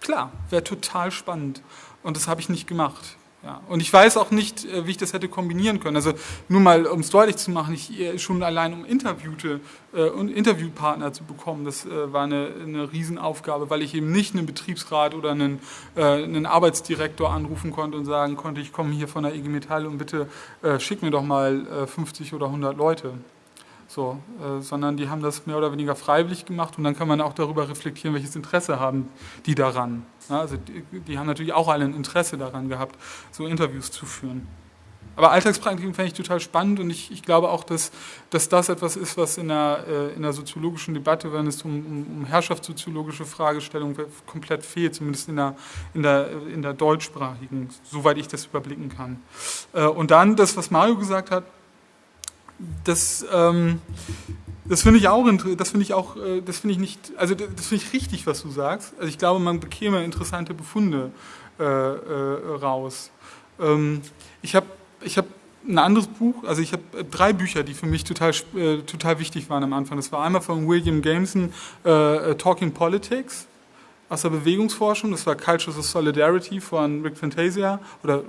klar, wäre total spannend und das habe ich nicht gemacht. Ja, und ich weiß auch nicht, äh, wie ich das hätte kombinieren können. Also nur mal, um es deutlich zu machen, ich, äh, schon allein um Interviewte äh, und Interviewpartner zu bekommen, das äh, war eine, eine Riesenaufgabe, weil ich eben nicht einen Betriebsrat oder einen, äh, einen Arbeitsdirektor anrufen konnte und sagen konnte, ich komme hier von der IG Metall und bitte schick mir doch mal 50 oder 100 Leute. So, äh, sondern die haben das mehr oder weniger freiwillig gemacht und dann kann man auch darüber reflektieren, welches Interesse haben die daran. Ja, also die, die, haben natürlich auch alle ein Interesse daran gehabt, so Interviews zu führen. Aber Alltagspraktiken fände ich total spannend und ich, ich glaube auch, dass, dass das etwas ist, was in der, äh, in der soziologischen Debatte, wenn es um, um, um herrschaftssoziologische Fragestellungen komplett fehlt, zumindest in der, in, der, in der deutschsprachigen, soweit ich das überblicken kann. Äh, und dann das, was Mario gesagt hat, das, ähm, das finde ich auch, das finde ich auch, äh, das finde ich nicht, also das finde ich richtig, was du sagst. Also ich glaube, man bekäme interessante Befunde äh, äh, raus. Ähm, ich habe, ich habe ein anderes Buch, also ich habe drei Bücher, die für mich total, äh, total wichtig waren am Anfang. Das war einmal von William Gameson, äh, äh, Talking Politics aus der Bewegungsforschung, das war Cultures of Solidarity von Rick Fantasia oder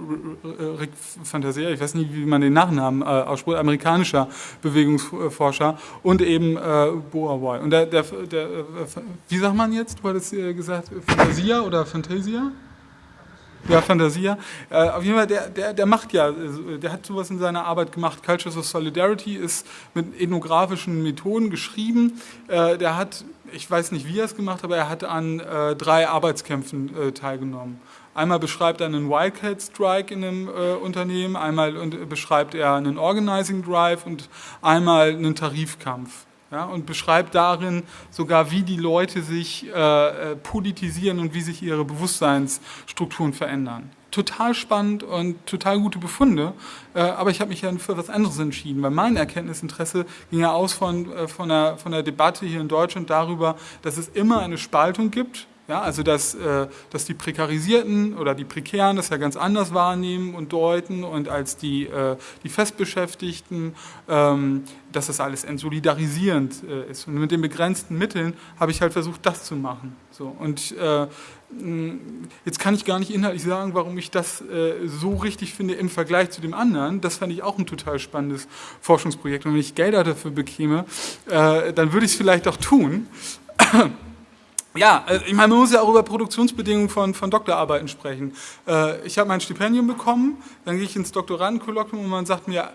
Rick Fantasia, ich weiß nicht, wie man den Nachnamen äh, ausspricht, amerikanischer Bewegungsforscher und eben äh, Boawai. Und der, der, der, äh, wie sagt man jetzt, du hattest äh, gesagt, Fantasia oder Fantasia? Ja, Fantasia. Äh, auf jeden Fall, der, der, der macht ja, der hat sowas in seiner Arbeit gemacht. Cultures of Solidarity ist mit ethnografischen Methoden geschrieben. Äh, der hat, ich weiß nicht, wie er es gemacht hat, aber er hat an äh, drei Arbeitskämpfen äh, teilgenommen. Einmal beschreibt er einen Wildcat Strike in einem äh, Unternehmen, einmal und, beschreibt er einen Organizing Drive und einmal einen Tarifkampf ja, und beschreibt darin sogar, wie die Leute sich äh, äh, politisieren und wie sich ihre Bewusstseinsstrukturen verändern. Total spannend und total gute Befunde, äh, aber ich habe mich ja für was anderes entschieden, weil mein Erkenntnisinteresse ging ja aus von, äh, von, der, von der Debatte hier in Deutschland darüber, dass es immer eine Spaltung gibt ja, also dass, äh, dass die Prekarisierten oder die Prekären das ja ganz anders wahrnehmen und deuten und als die, äh, die Festbeschäftigten, ähm, dass das alles entsolidarisierend äh, ist. Und mit den begrenzten Mitteln habe ich halt versucht, das zu machen. So, und jetzt kann ich gar nicht inhaltlich sagen, warum ich das so richtig finde im Vergleich zu dem anderen. Das fand ich auch ein total spannendes Forschungsprojekt. Und wenn ich Gelder dafür bekäme, dann würde ich es vielleicht auch tun. Ja, äh, ich meine, man muss ja auch über Produktionsbedingungen von, von Doktorarbeiten sprechen. Äh, ich habe mein Stipendium bekommen, dann gehe ich ins Doktorandenkolloquium und man sagt mir,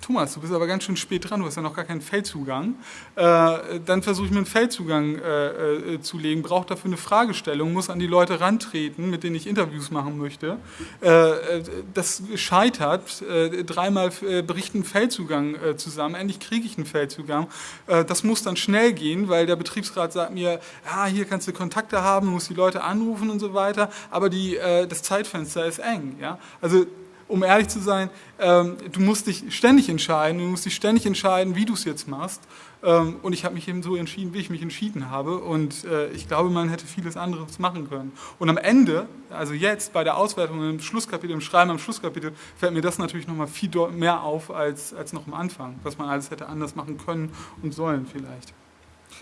Thomas, du bist aber ganz schön spät dran, du hast ja noch gar keinen Feldzugang. Äh, dann versuche ich mir einen Feldzugang äh, äh, zu legen, brauche dafür eine Fragestellung, muss an die Leute rantreten, mit denen ich Interviews machen möchte. Äh, äh das scheitert, äh, dreimal berichten Feldzugang zusammen, endlich kriege ich einen Feldzugang. das muss dann schnell gehen, weil der Betriebsrat sagt mir, ja, hier kannst du Kontakte haben, musst die Leute anrufen und so weiter, aber die, das Zeitfenster ist eng. Ja? Also um ehrlich zu sein, ähm, du musst dich ständig entscheiden, du musst dich ständig entscheiden, wie du es jetzt machst. Ähm, und ich habe mich eben so entschieden, wie ich mich entschieden habe. Und äh, ich glaube, man hätte vieles anderes machen können. Und am Ende, also jetzt bei der Auswertung im Schlusskapitel, im Schreiben am Schlusskapitel, fällt mir das natürlich nochmal viel mehr auf als, als noch am Anfang, was man alles hätte anders machen können und sollen vielleicht.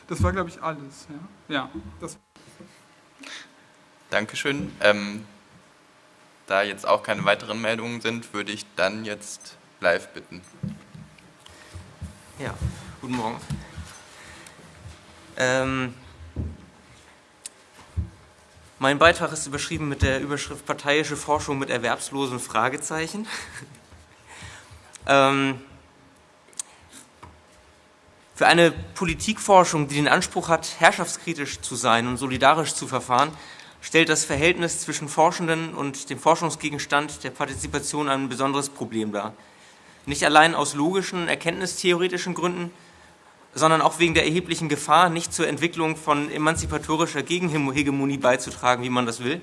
Das war, glaube ich, alles. Ja, ja das. Dankeschön. Ähm da jetzt auch keine weiteren Meldungen sind, würde ich dann jetzt live bitten. Ja, guten Morgen. Ähm, mein Beitrag ist überschrieben mit der Überschrift Parteiische Forschung mit erwerbslosen Fragezeichen. *laughs* ähm, für eine Politikforschung, die den Anspruch hat, herrschaftskritisch zu sein und solidarisch zu verfahren, stellt das Verhältnis zwischen Forschenden und dem Forschungsgegenstand der Partizipation ein besonderes Problem dar. Nicht allein aus logischen, erkenntnistheoretischen Gründen, sondern auch wegen der erheblichen Gefahr, nicht zur Entwicklung von emanzipatorischer Gegenhegemonie beizutragen, wie man das will,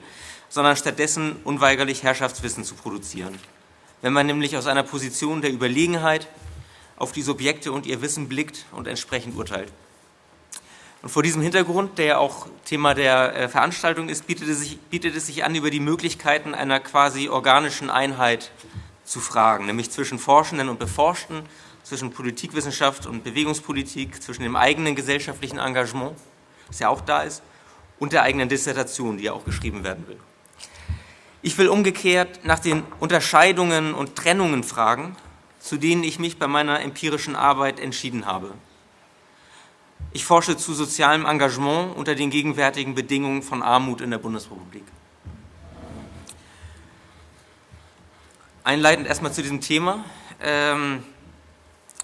sondern stattdessen unweigerlich Herrschaftswissen zu produzieren. Wenn man nämlich aus einer Position der Überlegenheit auf die Subjekte und ihr Wissen blickt und entsprechend urteilt. Und vor diesem Hintergrund, der ja auch Thema der äh, Veranstaltung ist, bietet es, sich, bietet es sich an, über die Möglichkeiten einer quasi organischen Einheit zu fragen, nämlich zwischen Forschenden und Beforschten, zwischen Politikwissenschaft und Bewegungspolitik, zwischen dem eigenen gesellschaftlichen Engagement, das ja auch da ist, und der eigenen Dissertation, die ja auch geschrieben werden will. Ich will umgekehrt nach den Unterscheidungen und Trennungen fragen, zu denen ich mich bei meiner empirischen Arbeit entschieden habe. Ich forsche zu sozialem Engagement unter den gegenwärtigen Bedingungen von Armut in der Bundesrepublik. Einleitend erstmal zu diesem Thema, ähm,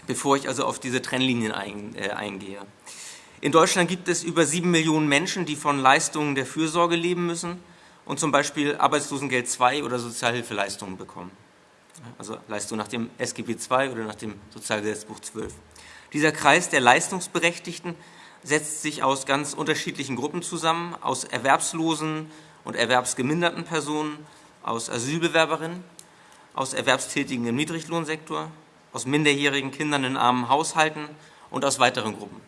bevor ich also auf diese Trennlinien ein, äh, eingehe. In Deutschland gibt es über sieben Millionen Menschen, die von Leistungen der Fürsorge leben müssen und zum Beispiel Arbeitslosengeld II oder Sozialhilfeleistungen bekommen. Also Leistungen nach dem SGB II oder nach dem Sozialgesetzbuch 12. Dieser Kreis der Leistungsberechtigten setzt sich aus ganz unterschiedlichen Gruppen zusammen, aus erwerbslosen und erwerbsgeminderten Personen, aus Asylbewerberinnen, aus Erwerbstätigen im Niedriglohnsektor, aus minderjährigen Kindern in armen Haushalten und aus weiteren Gruppen.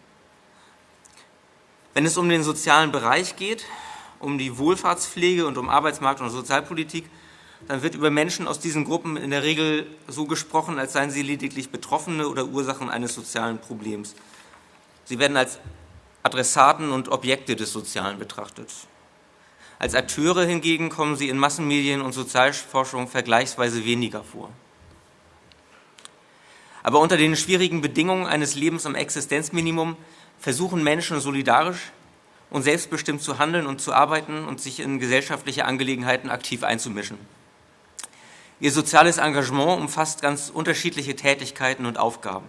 Wenn es um den sozialen Bereich geht, um die Wohlfahrtspflege und um Arbeitsmarkt- und Sozialpolitik, dann wird über Menschen aus diesen Gruppen in der Regel so gesprochen, als seien sie lediglich Betroffene oder Ursachen eines sozialen Problems. Sie werden als Adressaten und Objekte des Sozialen betrachtet. Als Akteure hingegen kommen sie in Massenmedien und Sozialforschung vergleichsweise weniger vor. Aber unter den schwierigen Bedingungen eines Lebens am Existenzminimum versuchen Menschen solidarisch und selbstbestimmt zu handeln und zu arbeiten und sich in gesellschaftliche Angelegenheiten aktiv einzumischen. Ihr soziales Engagement umfasst ganz unterschiedliche Tätigkeiten und Aufgaben.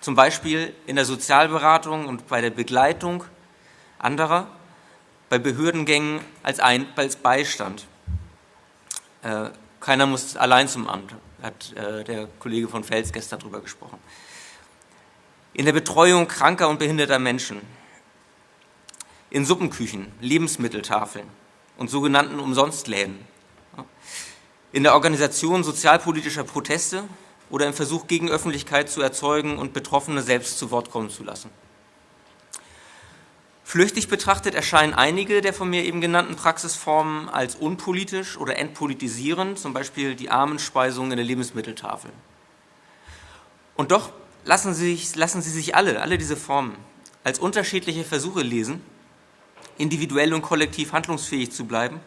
Zum Beispiel in der Sozialberatung und bei der Begleitung anderer, bei Behördengängen als, Ein als Beistand. Äh, keiner muss allein zum Amt, hat äh, der Kollege von Fels gestern darüber gesprochen. In der Betreuung kranker und behinderter Menschen, in Suppenküchen, Lebensmitteltafeln und sogenannten Umsonstläden, in der Organisation sozialpolitischer Proteste oder im Versuch, gegen Öffentlichkeit zu erzeugen und Betroffene selbst zu Wort kommen zu lassen. Flüchtig betrachtet erscheinen einige der von mir eben genannten Praxisformen als unpolitisch oder entpolitisierend, zum Beispiel die Armenspeisung in der Lebensmitteltafel. Und doch lassen sie, sich, lassen sie sich alle, alle diese Formen, als unterschiedliche Versuche lesen, individuell und kollektiv handlungsfähig zu bleiben,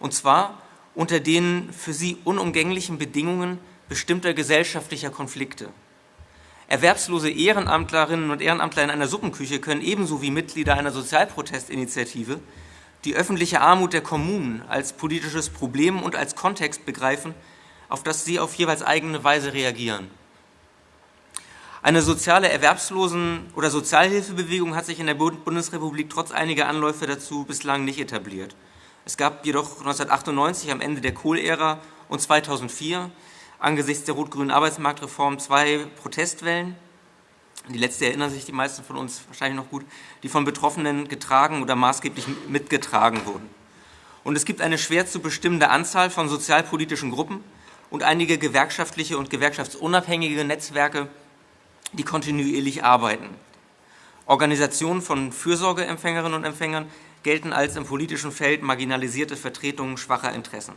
und zwar unter den für sie unumgänglichen Bedingungen bestimmter gesellschaftlicher Konflikte. Erwerbslose Ehrenamtlerinnen und Ehrenamtler in einer Suppenküche können ebenso wie Mitglieder einer Sozialprotestinitiative die öffentliche Armut der Kommunen als politisches Problem und als Kontext begreifen, auf das sie auf jeweils eigene Weise reagieren. Eine soziale Erwerbslosen- oder Sozialhilfebewegung hat sich in der Bundesrepublik trotz einiger Anläufe dazu bislang nicht etabliert. Es gab jedoch 1998 am Ende der Kohl-Ära und 2004 angesichts der rot-grünen Arbeitsmarktreform zwei Protestwellen. Die letzte erinnern sich die meisten von uns wahrscheinlich noch gut, die von Betroffenen getragen oder maßgeblich mitgetragen wurden. Und es gibt eine schwer zu bestimmende Anzahl von sozialpolitischen Gruppen und einige gewerkschaftliche und gewerkschaftsunabhängige Netzwerke, die kontinuierlich arbeiten. Organisationen von Fürsorgeempfängerinnen und Empfängern gelten als im politischen Feld marginalisierte Vertretungen schwacher Interessen.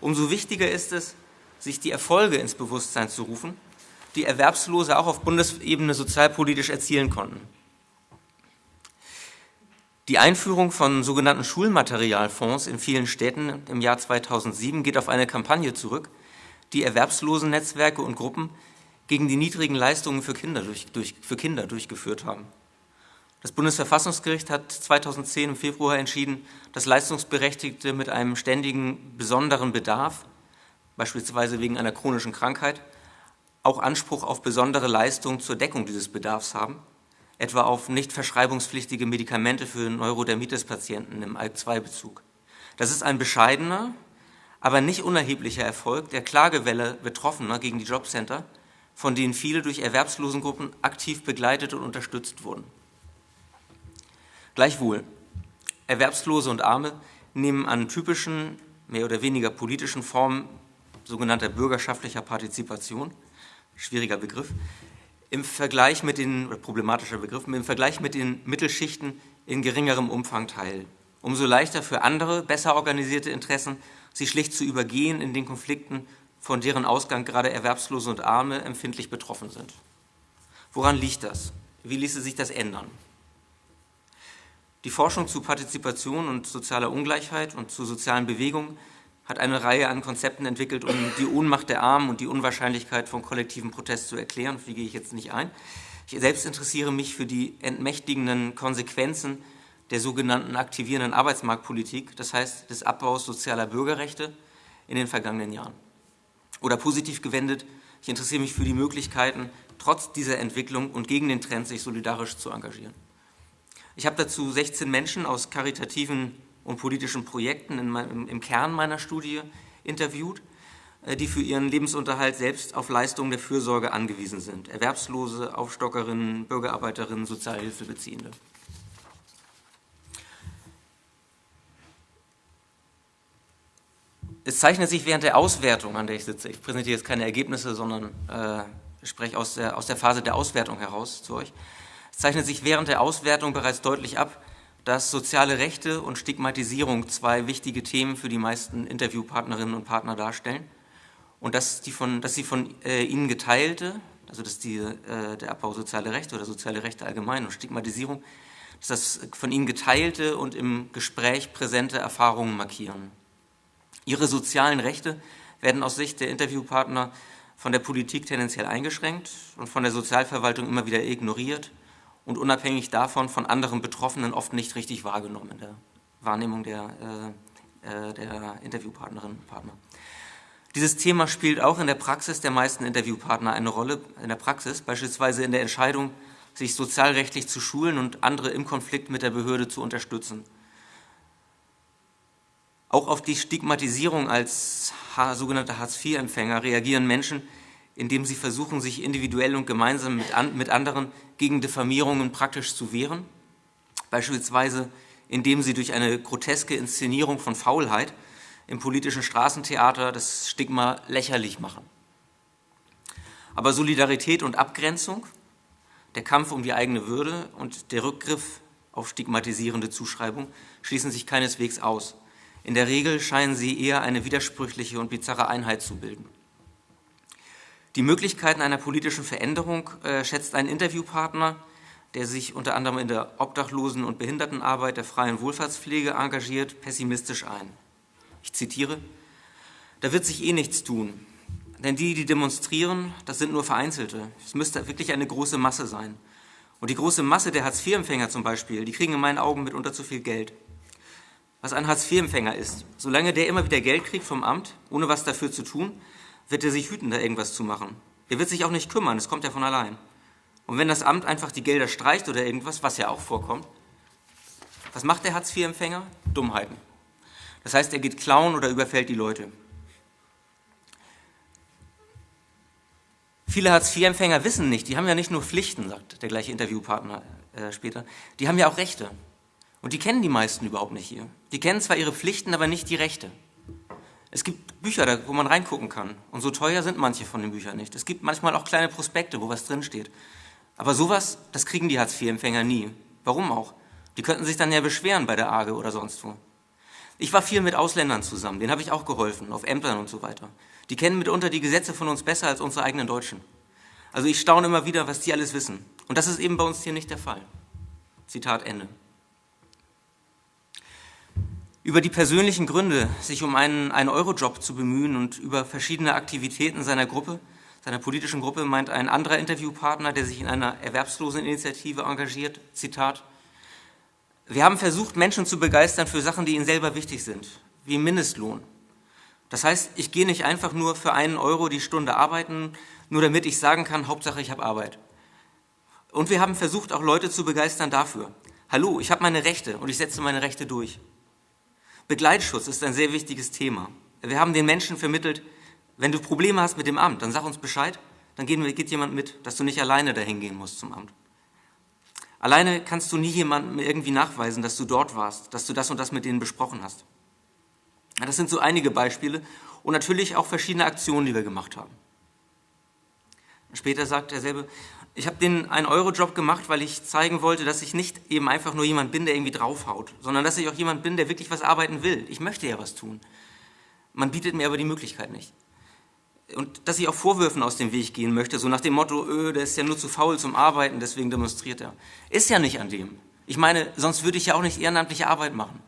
Umso wichtiger ist es, sich die Erfolge ins Bewusstsein zu rufen, die Erwerbslose auch auf Bundesebene sozialpolitisch erzielen konnten. Die Einführung von sogenannten Schulmaterialfonds in vielen Städten im Jahr 2007 geht auf eine Kampagne zurück, die Erwerbslosennetzwerke und Gruppen gegen die niedrigen Leistungen für Kinder, durch, durch, für Kinder durchgeführt haben. Das Bundesverfassungsgericht hat 2010 im Februar entschieden, dass Leistungsberechtigte mit einem ständigen besonderen Bedarf, beispielsweise wegen einer chronischen Krankheit, auch Anspruch auf besondere Leistungen zur Deckung dieses Bedarfs haben, etwa auf nicht verschreibungspflichtige Medikamente für Neurodermitis-Patienten im ALK-2-Bezug. Das ist ein bescheidener, aber nicht unerheblicher Erfolg der Klagewelle Betroffener gegen die Jobcenter, von denen viele durch Erwerbslosengruppen aktiv begleitet und unterstützt wurden. Gleichwohl, Erwerbslose und Arme nehmen an typischen, mehr oder weniger politischen Formen sogenannter bürgerschaftlicher Partizipation, schwieriger Begriff, im Vergleich mit den, problematischer Begriff, im Vergleich mit den Mittelschichten in geringerem Umfang teil. Umso leichter für andere, besser organisierte Interessen, sie schlicht zu übergehen in den Konflikten von deren Ausgang gerade Erwerbslose und Arme empfindlich betroffen sind. Woran liegt das? Wie ließe sich das ändern? Die Forschung zu Partizipation und sozialer Ungleichheit und zu sozialen Bewegungen hat eine Reihe an Konzepten entwickelt, um die Ohnmacht der Armen und die Unwahrscheinlichkeit von kollektivem Protest zu erklären, auf gehe ich jetzt nicht ein. Ich selbst interessiere mich für die entmächtigenden Konsequenzen der sogenannten aktivierenden Arbeitsmarktpolitik, das heißt des Abbaus sozialer Bürgerrechte in den vergangenen Jahren. Oder positiv gewendet, ich interessiere mich für die Möglichkeiten, trotz dieser Entwicklung und gegen den Trend sich solidarisch zu engagieren. Ich habe dazu 16 Menschen aus karitativen und politischen Projekten meinem, im Kern meiner Studie interviewt, äh, die für ihren Lebensunterhalt selbst auf Leistungen der Fürsorge angewiesen sind. Erwerbslose, Aufstockerinnen, Bürgerarbeiterinnen, Sozialhilfebeziehende. Es zeichnet sich während der Auswertung, an der ich sitze, ich präsentiere jetzt keine Ergebnisse, sondern äh, spreche aus der, aus der Phase der Auswertung heraus zu euch, es zeichnet sich während der Auswertung bereits deutlich ab, dass soziale Rechte und Stigmatisierung zwei wichtige Themen für die meisten Interviewpartnerinnen und Partner darstellen und dass, die von, dass sie von äh, ihnen geteilte, also dass die, äh, der Abbau soziale Rechte oder soziale Rechte allgemein und Stigmatisierung, dass das von ihnen geteilte und im Gespräch präsente Erfahrungen markieren. Ihre sozialen Rechte werden aus Sicht der Interviewpartner von der Politik tendenziell eingeschränkt und von der Sozialverwaltung immer wieder ignoriert und unabhängig davon von anderen Betroffenen oft nicht richtig wahrgenommen in der Wahrnehmung der, äh, äh, der Interviewpartnerinnen und Partner. Dieses Thema spielt auch in der Praxis der meisten Interviewpartner eine Rolle, in der Praxis, beispielsweise in der Entscheidung, sich sozialrechtlich zu schulen und andere im Konflikt mit der Behörde zu unterstützen. Auch auf die Stigmatisierung als sogenannte Hartz-IV-Empfänger reagieren Menschen, indem sie versuchen, sich individuell und gemeinsam mit, an, mit anderen gegen Diffamierungen praktisch zu wehren, beispielsweise indem sie durch eine groteske Inszenierung von Faulheit im politischen Straßentheater das Stigma lächerlich machen. Aber Solidarität und Abgrenzung, der Kampf um die eigene Würde und der Rückgriff auf stigmatisierende Zuschreibung schließen sich keineswegs aus. In der Regel scheinen sie eher eine widersprüchliche und bizarre Einheit zu bilden. Die Möglichkeiten einer politischen Veränderung äh, schätzt ein Interviewpartner, der sich unter anderem in der Obdachlosen- und Behindertenarbeit der freien Wohlfahrtspflege engagiert, pessimistisch ein. Ich zitiere, da wird sich eh nichts tun, denn die, die demonstrieren, das sind nur Vereinzelte. Es müsste wirklich eine große Masse sein. Und die große Masse der Hartz-IV-Empfänger zum Beispiel, die kriegen in meinen Augen mitunter zu viel Geld. Was ein Hartz-IV-Empfänger ist, solange der immer wieder Geld kriegt vom Amt, ohne was dafür zu tun, wird er sich hüten, da irgendwas zu machen. Er wird sich auch nicht kümmern, das kommt ja von allein. Und wenn das Amt einfach die Gelder streicht oder irgendwas, was ja auch vorkommt, was macht der Hartz-IV-Empfänger? Dummheiten. Das heißt, er geht klauen oder überfällt die Leute. Viele Hartz-IV-Empfänger wissen nicht, die haben ja nicht nur Pflichten, sagt der gleiche Interviewpartner äh, später, die haben ja auch Rechte. Und die kennen die meisten überhaupt nicht hier. Die kennen zwar ihre Pflichten, aber nicht die Rechte. Es gibt Bücher, wo man reingucken kann. Und so teuer sind manche von den Büchern nicht. Es gibt manchmal auch kleine Prospekte, wo was drinsteht. Aber sowas, das kriegen die Hartz-IV-Empfänger nie. Warum auch? Die könnten sich dann ja beschweren bei der AGE oder sonst wo. Ich war viel mit Ausländern zusammen, denen habe ich auch geholfen, auf Ämtern und so weiter. Die kennen mitunter die Gesetze von uns besser als unsere eigenen Deutschen. Also ich staune immer wieder, was die alles wissen. Und das ist eben bei uns hier nicht der Fall. Zitat Ende. Über die persönlichen Gründe, sich um einen, einen Eurojob zu bemühen und über verschiedene Aktivitäten seiner Gruppe, seiner politischen Gruppe, meint ein anderer Interviewpartner, der sich in einer Erwerbsloseninitiative engagiert, Zitat, wir haben versucht, Menschen zu begeistern für Sachen, die ihnen selber wichtig sind, wie Mindestlohn. Das heißt, ich gehe nicht einfach nur für einen Euro die Stunde arbeiten, nur damit ich sagen kann, Hauptsache ich habe Arbeit. Und wir haben versucht, auch Leute zu begeistern dafür. Hallo, ich habe meine Rechte und ich setze meine Rechte durch. Begleitschutz ist ein sehr wichtiges Thema. Wir haben den Menschen vermittelt, wenn du Probleme hast mit dem Amt, dann sag uns Bescheid, dann geht jemand mit, dass du nicht alleine dahin gehen musst zum Amt. Alleine kannst du nie jemandem irgendwie nachweisen, dass du dort warst, dass du das und das mit denen besprochen hast. Das sind so einige Beispiele und natürlich auch verschiedene Aktionen, die wir gemacht haben. Später sagt er selber, ich habe den 1-Euro-Job gemacht, weil ich zeigen wollte, dass ich nicht eben einfach nur jemand bin, der irgendwie draufhaut, sondern dass ich auch jemand bin, der wirklich was arbeiten will. Ich möchte ja was tun. Man bietet mir aber die Möglichkeit nicht. Und dass ich auch Vorwürfen aus dem Weg gehen möchte, so nach dem Motto, öh, der ist ja nur zu faul zum Arbeiten, deswegen demonstriert er. Ist ja nicht an dem. Ich meine, sonst würde ich ja auch nicht ehrenamtliche Arbeit machen.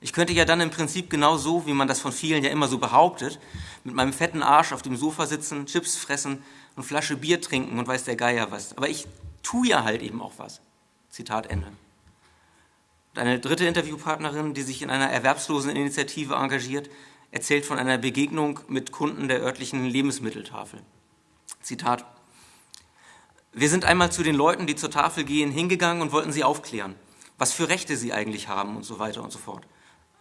Ich könnte ja dann im Prinzip genau so, wie man das von vielen ja immer so behauptet, mit meinem fetten Arsch auf dem Sofa sitzen, Chips fressen und Flasche Bier trinken und weiß der Geier was. Aber ich tue ja halt eben auch was. Zitat Ende. Und eine dritte Interviewpartnerin, die sich in einer erwerbslosen Initiative engagiert, erzählt von einer Begegnung mit Kunden der örtlichen Lebensmitteltafel. Zitat. Wir sind einmal zu den Leuten, die zur Tafel gehen, hingegangen und wollten sie aufklären, was für Rechte sie eigentlich haben und so weiter und so fort.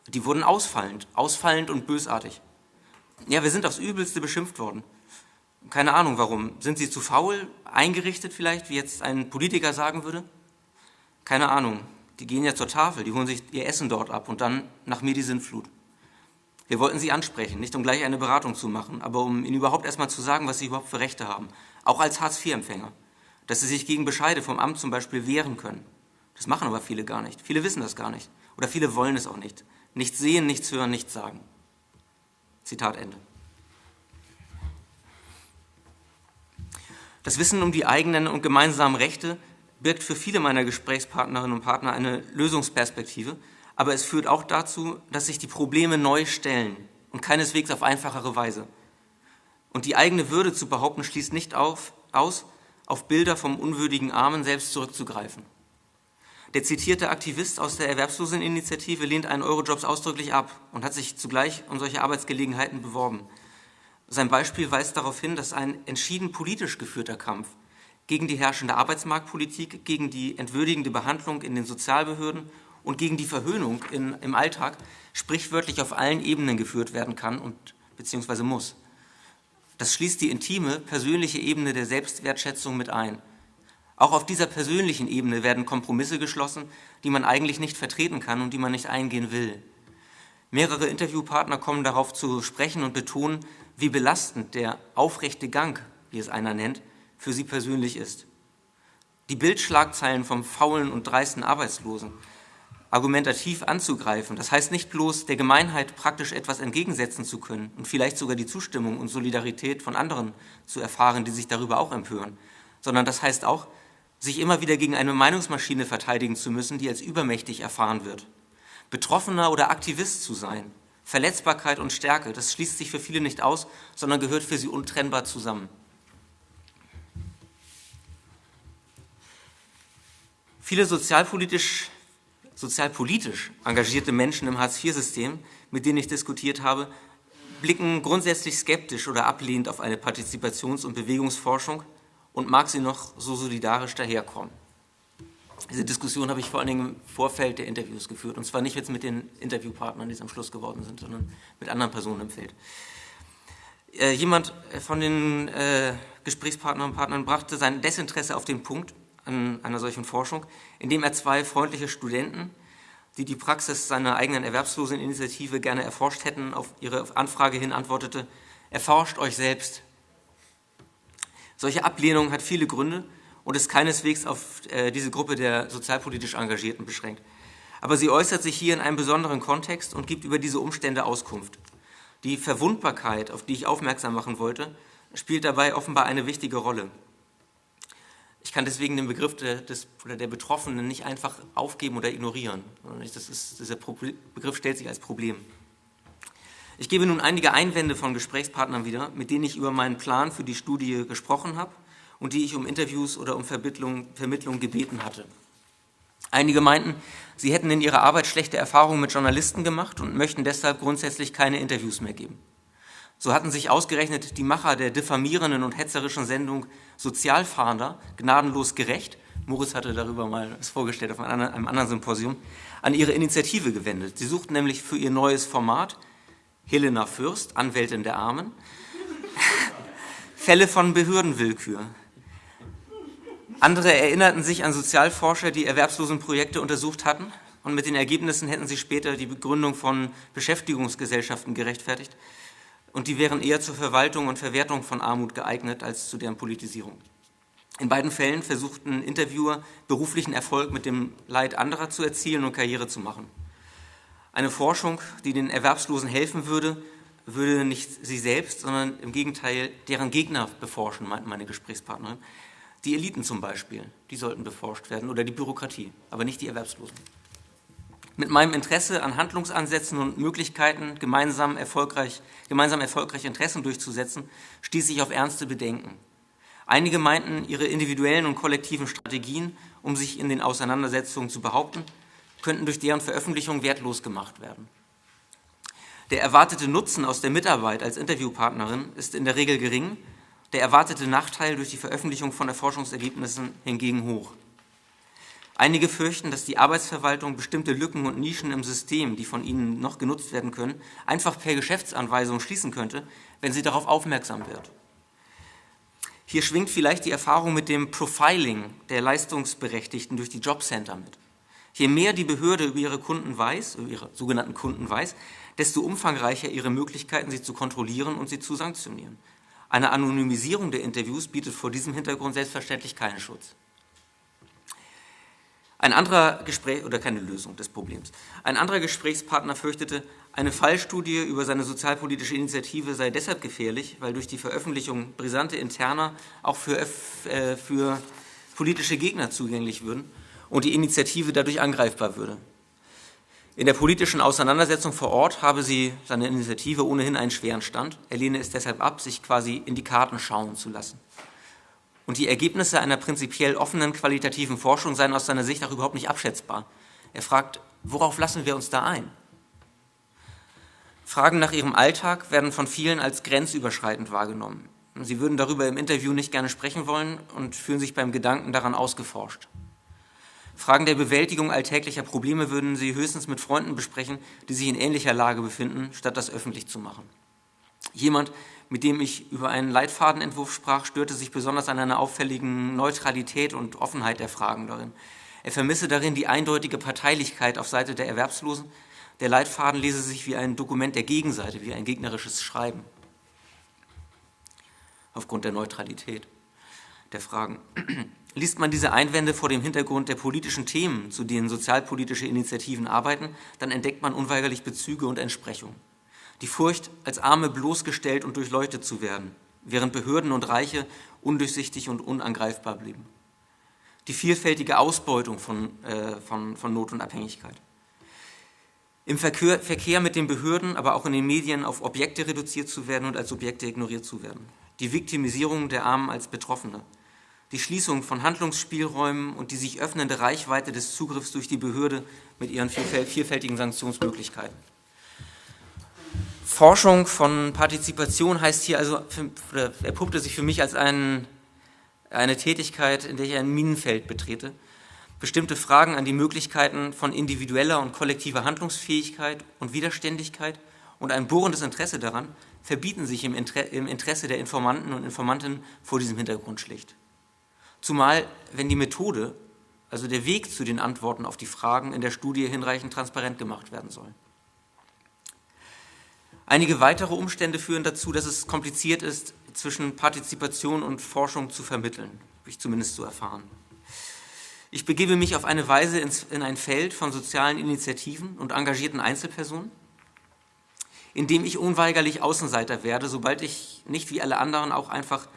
Die wurden ausfallend, ausfallend und bösartig. Ja, wir sind aufs Übelste beschimpft worden. Keine Ahnung warum. Sind sie zu faul, eingerichtet vielleicht, wie jetzt ein Politiker sagen würde? Keine Ahnung. Die gehen ja zur Tafel, die holen sich ihr Essen dort ab und dann nach mir die Sintflut. Wir wollten sie ansprechen, nicht um gleich eine Beratung zu machen, aber um ihnen überhaupt erstmal zu sagen, was sie überhaupt für Rechte haben. Auch als Hartz-IV-Empfänger. Dass sie sich gegen Bescheide vom Amt zum Beispiel wehren können. Das machen aber viele gar nicht. Viele wissen das gar nicht. Oder viele wollen es auch nicht. Nichts sehen, nichts hören, nichts sagen. Zitat Ende. Das Wissen um die eigenen und gemeinsamen Rechte birgt für viele meiner Gesprächspartnerinnen und Partner eine Lösungsperspektive, aber es führt auch dazu, dass sich die Probleme neu stellen und keineswegs auf einfachere Weise. Und die eigene Würde zu behaupten, schließt nicht auf, aus, auf Bilder vom unwürdigen Armen selbst zurückzugreifen. Der zitierte Aktivist aus der Erwerbsloseninitiative lehnt einen Eurojobs ausdrücklich ab und hat sich zugleich um solche Arbeitsgelegenheiten beworben. Sein Beispiel weist darauf hin, dass ein entschieden politisch geführter Kampf gegen die herrschende Arbeitsmarktpolitik, gegen die entwürdigende Behandlung in den Sozialbehörden und gegen die Verhöhnung in, im Alltag sprichwörtlich auf allen Ebenen geführt werden kann und beziehungsweise muss. Das schließt die intime, persönliche Ebene der Selbstwertschätzung mit ein. Auch auf dieser persönlichen Ebene werden Kompromisse geschlossen, die man eigentlich nicht vertreten kann und die man nicht eingehen will. Mehrere Interviewpartner kommen darauf zu sprechen und betonen, wie belastend der aufrechte Gang, wie es einer nennt, für sie persönlich ist. Die Bildschlagzeilen vom faulen und dreisten Arbeitslosen argumentativ anzugreifen, das heißt nicht bloß der Gemeinheit praktisch etwas entgegensetzen zu können und vielleicht sogar die Zustimmung und Solidarität von anderen zu erfahren, die sich darüber auch empören, sondern das heißt auch, sich immer wieder gegen eine Meinungsmaschine verteidigen zu müssen, die als übermächtig erfahren wird. Betroffener oder Aktivist zu sein, Verletzbarkeit und Stärke, das schließt sich für viele nicht aus, sondern gehört für sie untrennbar zusammen. Viele sozialpolitisch, sozialpolitisch engagierte Menschen im Hartz-IV-System, mit denen ich diskutiert habe, blicken grundsätzlich skeptisch oder ablehnend auf eine Partizipations- und Bewegungsforschung, und mag sie noch so solidarisch daherkommen. Diese Diskussion habe ich vor allen Dingen im Vorfeld der Interviews geführt. Und zwar nicht jetzt mit den Interviewpartnern, die es am Schluss geworden sind, sondern mit anderen Personen im Feld. Äh, jemand von den äh, Gesprächspartnern und Partnern brachte sein Desinteresse auf den Punkt an einer solchen Forschung, indem er zwei freundliche Studenten, die die Praxis seiner eigenen Erwerbsloseninitiative gerne erforscht hätten, auf ihre Anfrage hin antwortete, erforscht euch selbst, solche Ablehnung hat viele Gründe und ist keineswegs auf äh, diese Gruppe der sozialpolitisch Engagierten beschränkt. Aber sie äußert sich hier in einem besonderen Kontext und gibt über diese Umstände Auskunft. Die Verwundbarkeit, auf die ich aufmerksam machen wollte, spielt dabei offenbar eine wichtige Rolle. Ich kann deswegen den Begriff der, des, oder der Betroffenen nicht einfach aufgeben oder ignorieren. Das ist, dieser Begriff stellt sich als Problem. Ich gebe nun einige Einwände von Gesprächspartnern wieder, mit denen ich über meinen Plan für die Studie gesprochen habe und die ich um Interviews oder um Vermittlung, Vermittlung gebeten hatte. Einige meinten, sie hätten in ihrer Arbeit schlechte Erfahrungen mit Journalisten gemacht und möchten deshalb grundsätzlich keine Interviews mehr geben. So hatten sich ausgerechnet die Macher der diffamierenden und hetzerischen Sendung Sozialfahnder gnadenlos gerecht, Moritz hatte darüber mal es vorgestellt auf einem anderen Symposium, an ihre Initiative gewendet. Sie suchten nämlich für ihr neues Format Helena Fürst, Anwältin der Armen, *laughs* Fälle von Behördenwillkür. Andere erinnerten sich an Sozialforscher, die Erwerbslosenprojekte untersucht hatten und mit den Ergebnissen hätten sie später die Begründung von Beschäftigungsgesellschaften gerechtfertigt und die wären eher zur Verwaltung und Verwertung von Armut geeignet als zu deren Politisierung. In beiden Fällen versuchten Interviewer beruflichen Erfolg mit dem Leid anderer zu erzielen und Karriere zu machen. Eine Forschung, die den Erwerbslosen helfen würde, würde nicht sie selbst, sondern im Gegenteil deren Gegner beforschen, meinten meine Gesprächspartnerin. Die Eliten zum Beispiel, die sollten beforscht werden oder die Bürokratie, aber nicht die Erwerbslosen. Mit meinem Interesse an Handlungsansätzen und Möglichkeiten, gemeinsam erfolgreich, gemeinsam erfolgreich Interessen durchzusetzen, stieß ich auf ernste Bedenken. Einige meinten, ihre individuellen und kollektiven Strategien, um sich in den Auseinandersetzungen zu behaupten, könnten durch deren Veröffentlichung wertlos gemacht werden. Der erwartete Nutzen aus der Mitarbeit als Interviewpartnerin ist in der Regel gering, der erwartete Nachteil durch die Veröffentlichung von Erforschungsergebnissen hingegen hoch. Einige fürchten, dass die Arbeitsverwaltung bestimmte Lücken und Nischen im System, die von ihnen noch genutzt werden können, einfach per Geschäftsanweisung schließen könnte, wenn sie darauf aufmerksam wird. Hier schwingt vielleicht die Erfahrung mit dem Profiling der Leistungsberechtigten durch die Jobcenter mit. Je mehr die Behörde über ihre Kunden weiß, über ihre sogenannten Kunden weiß, desto umfangreicher ihre Möglichkeiten, sie zu kontrollieren und sie zu sanktionieren. Eine Anonymisierung der Interviews bietet vor diesem Hintergrund selbstverständlich keinen Schutz. Ein anderer Gespräch oder keine Lösung des Problems. Ein anderer Gesprächspartner fürchtete, eine Fallstudie über seine sozialpolitische Initiative sei deshalb gefährlich, weil durch die Veröffentlichung brisante Interna auch für, äh, für politische Gegner zugänglich würden und die Initiative dadurch angreifbar würde. In der politischen Auseinandersetzung vor Ort habe sie seine Initiative ohnehin einen schweren Stand. Er lehne es deshalb ab, sich quasi in die Karten schauen zu lassen. Und die Ergebnisse einer prinzipiell offenen qualitativen Forschung seien aus seiner Sicht auch überhaupt nicht abschätzbar. Er fragt, worauf lassen wir uns da ein? Fragen nach ihrem Alltag werden von vielen als grenzüberschreitend wahrgenommen. Sie würden darüber im Interview nicht gerne sprechen wollen und fühlen sich beim Gedanken daran ausgeforscht. Fragen der Bewältigung alltäglicher Probleme würden sie höchstens mit Freunden besprechen, die sich in ähnlicher Lage befinden, statt das öffentlich zu machen. Jemand, mit dem ich über einen Leitfadenentwurf sprach, störte sich besonders an einer auffälligen Neutralität und Offenheit der Fragen darin. Er vermisse darin die eindeutige Parteilichkeit auf Seite der Erwerbslosen. Der Leitfaden lese sich wie ein Dokument der Gegenseite, wie ein gegnerisches Schreiben. Aufgrund der Neutralität der Fragen. Liest man diese Einwände vor dem Hintergrund der politischen Themen, zu denen sozialpolitische Initiativen arbeiten, dann entdeckt man unweigerlich Bezüge und Entsprechungen die Furcht, als Arme bloßgestellt und durchleuchtet zu werden, während Behörden und Reiche undurchsichtig und unangreifbar blieben. Die vielfältige Ausbeutung von, äh, von, von Not und Abhängigkeit. Im Verkehr, Verkehr mit den Behörden, aber auch in den Medien auf Objekte reduziert zu werden und als Objekte ignoriert zu werden. Die Viktimisierung der Armen als Betroffene. Die Schließung von Handlungsspielräumen und die sich öffnende Reichweite des Zugriffs durch die Behörde mit ihren vielfältigen Sanktionsmöglichkeiten. Forschung von Partizipation heißt hier also, erpuppte sich für mich als ein, eine Tätigkeit, in der ich ein Minenfeld betrete. Bestimmte Fragen an die Möglichkeiten von individueller und kollektiver Handlungsfähigkeit und Widerständigkeit und ein bohrendes Interesse daran verbieten sich im, Interesse der Informanten und Informantinnen vor diesem Hintergrund schlicht. Zumal, wenn die Methode, also der Weg zu den Antworten auf die Fragen in der Studie hinreichend transparent gemacht werden soll. Einige weitere Umstände führen dazu, dass es kompliziert ist, zwischen Partizipation und Forschung zu vermitteln, habe ich zumindest so erfahren. Ich begebe mich auf eine Weise in ein Feld von sozialen Initiativen und engagierten Einzelpersonen, in dem ich unweigerlich Außenseiter werde, sobald ich nicht wie alle anderen auch einfach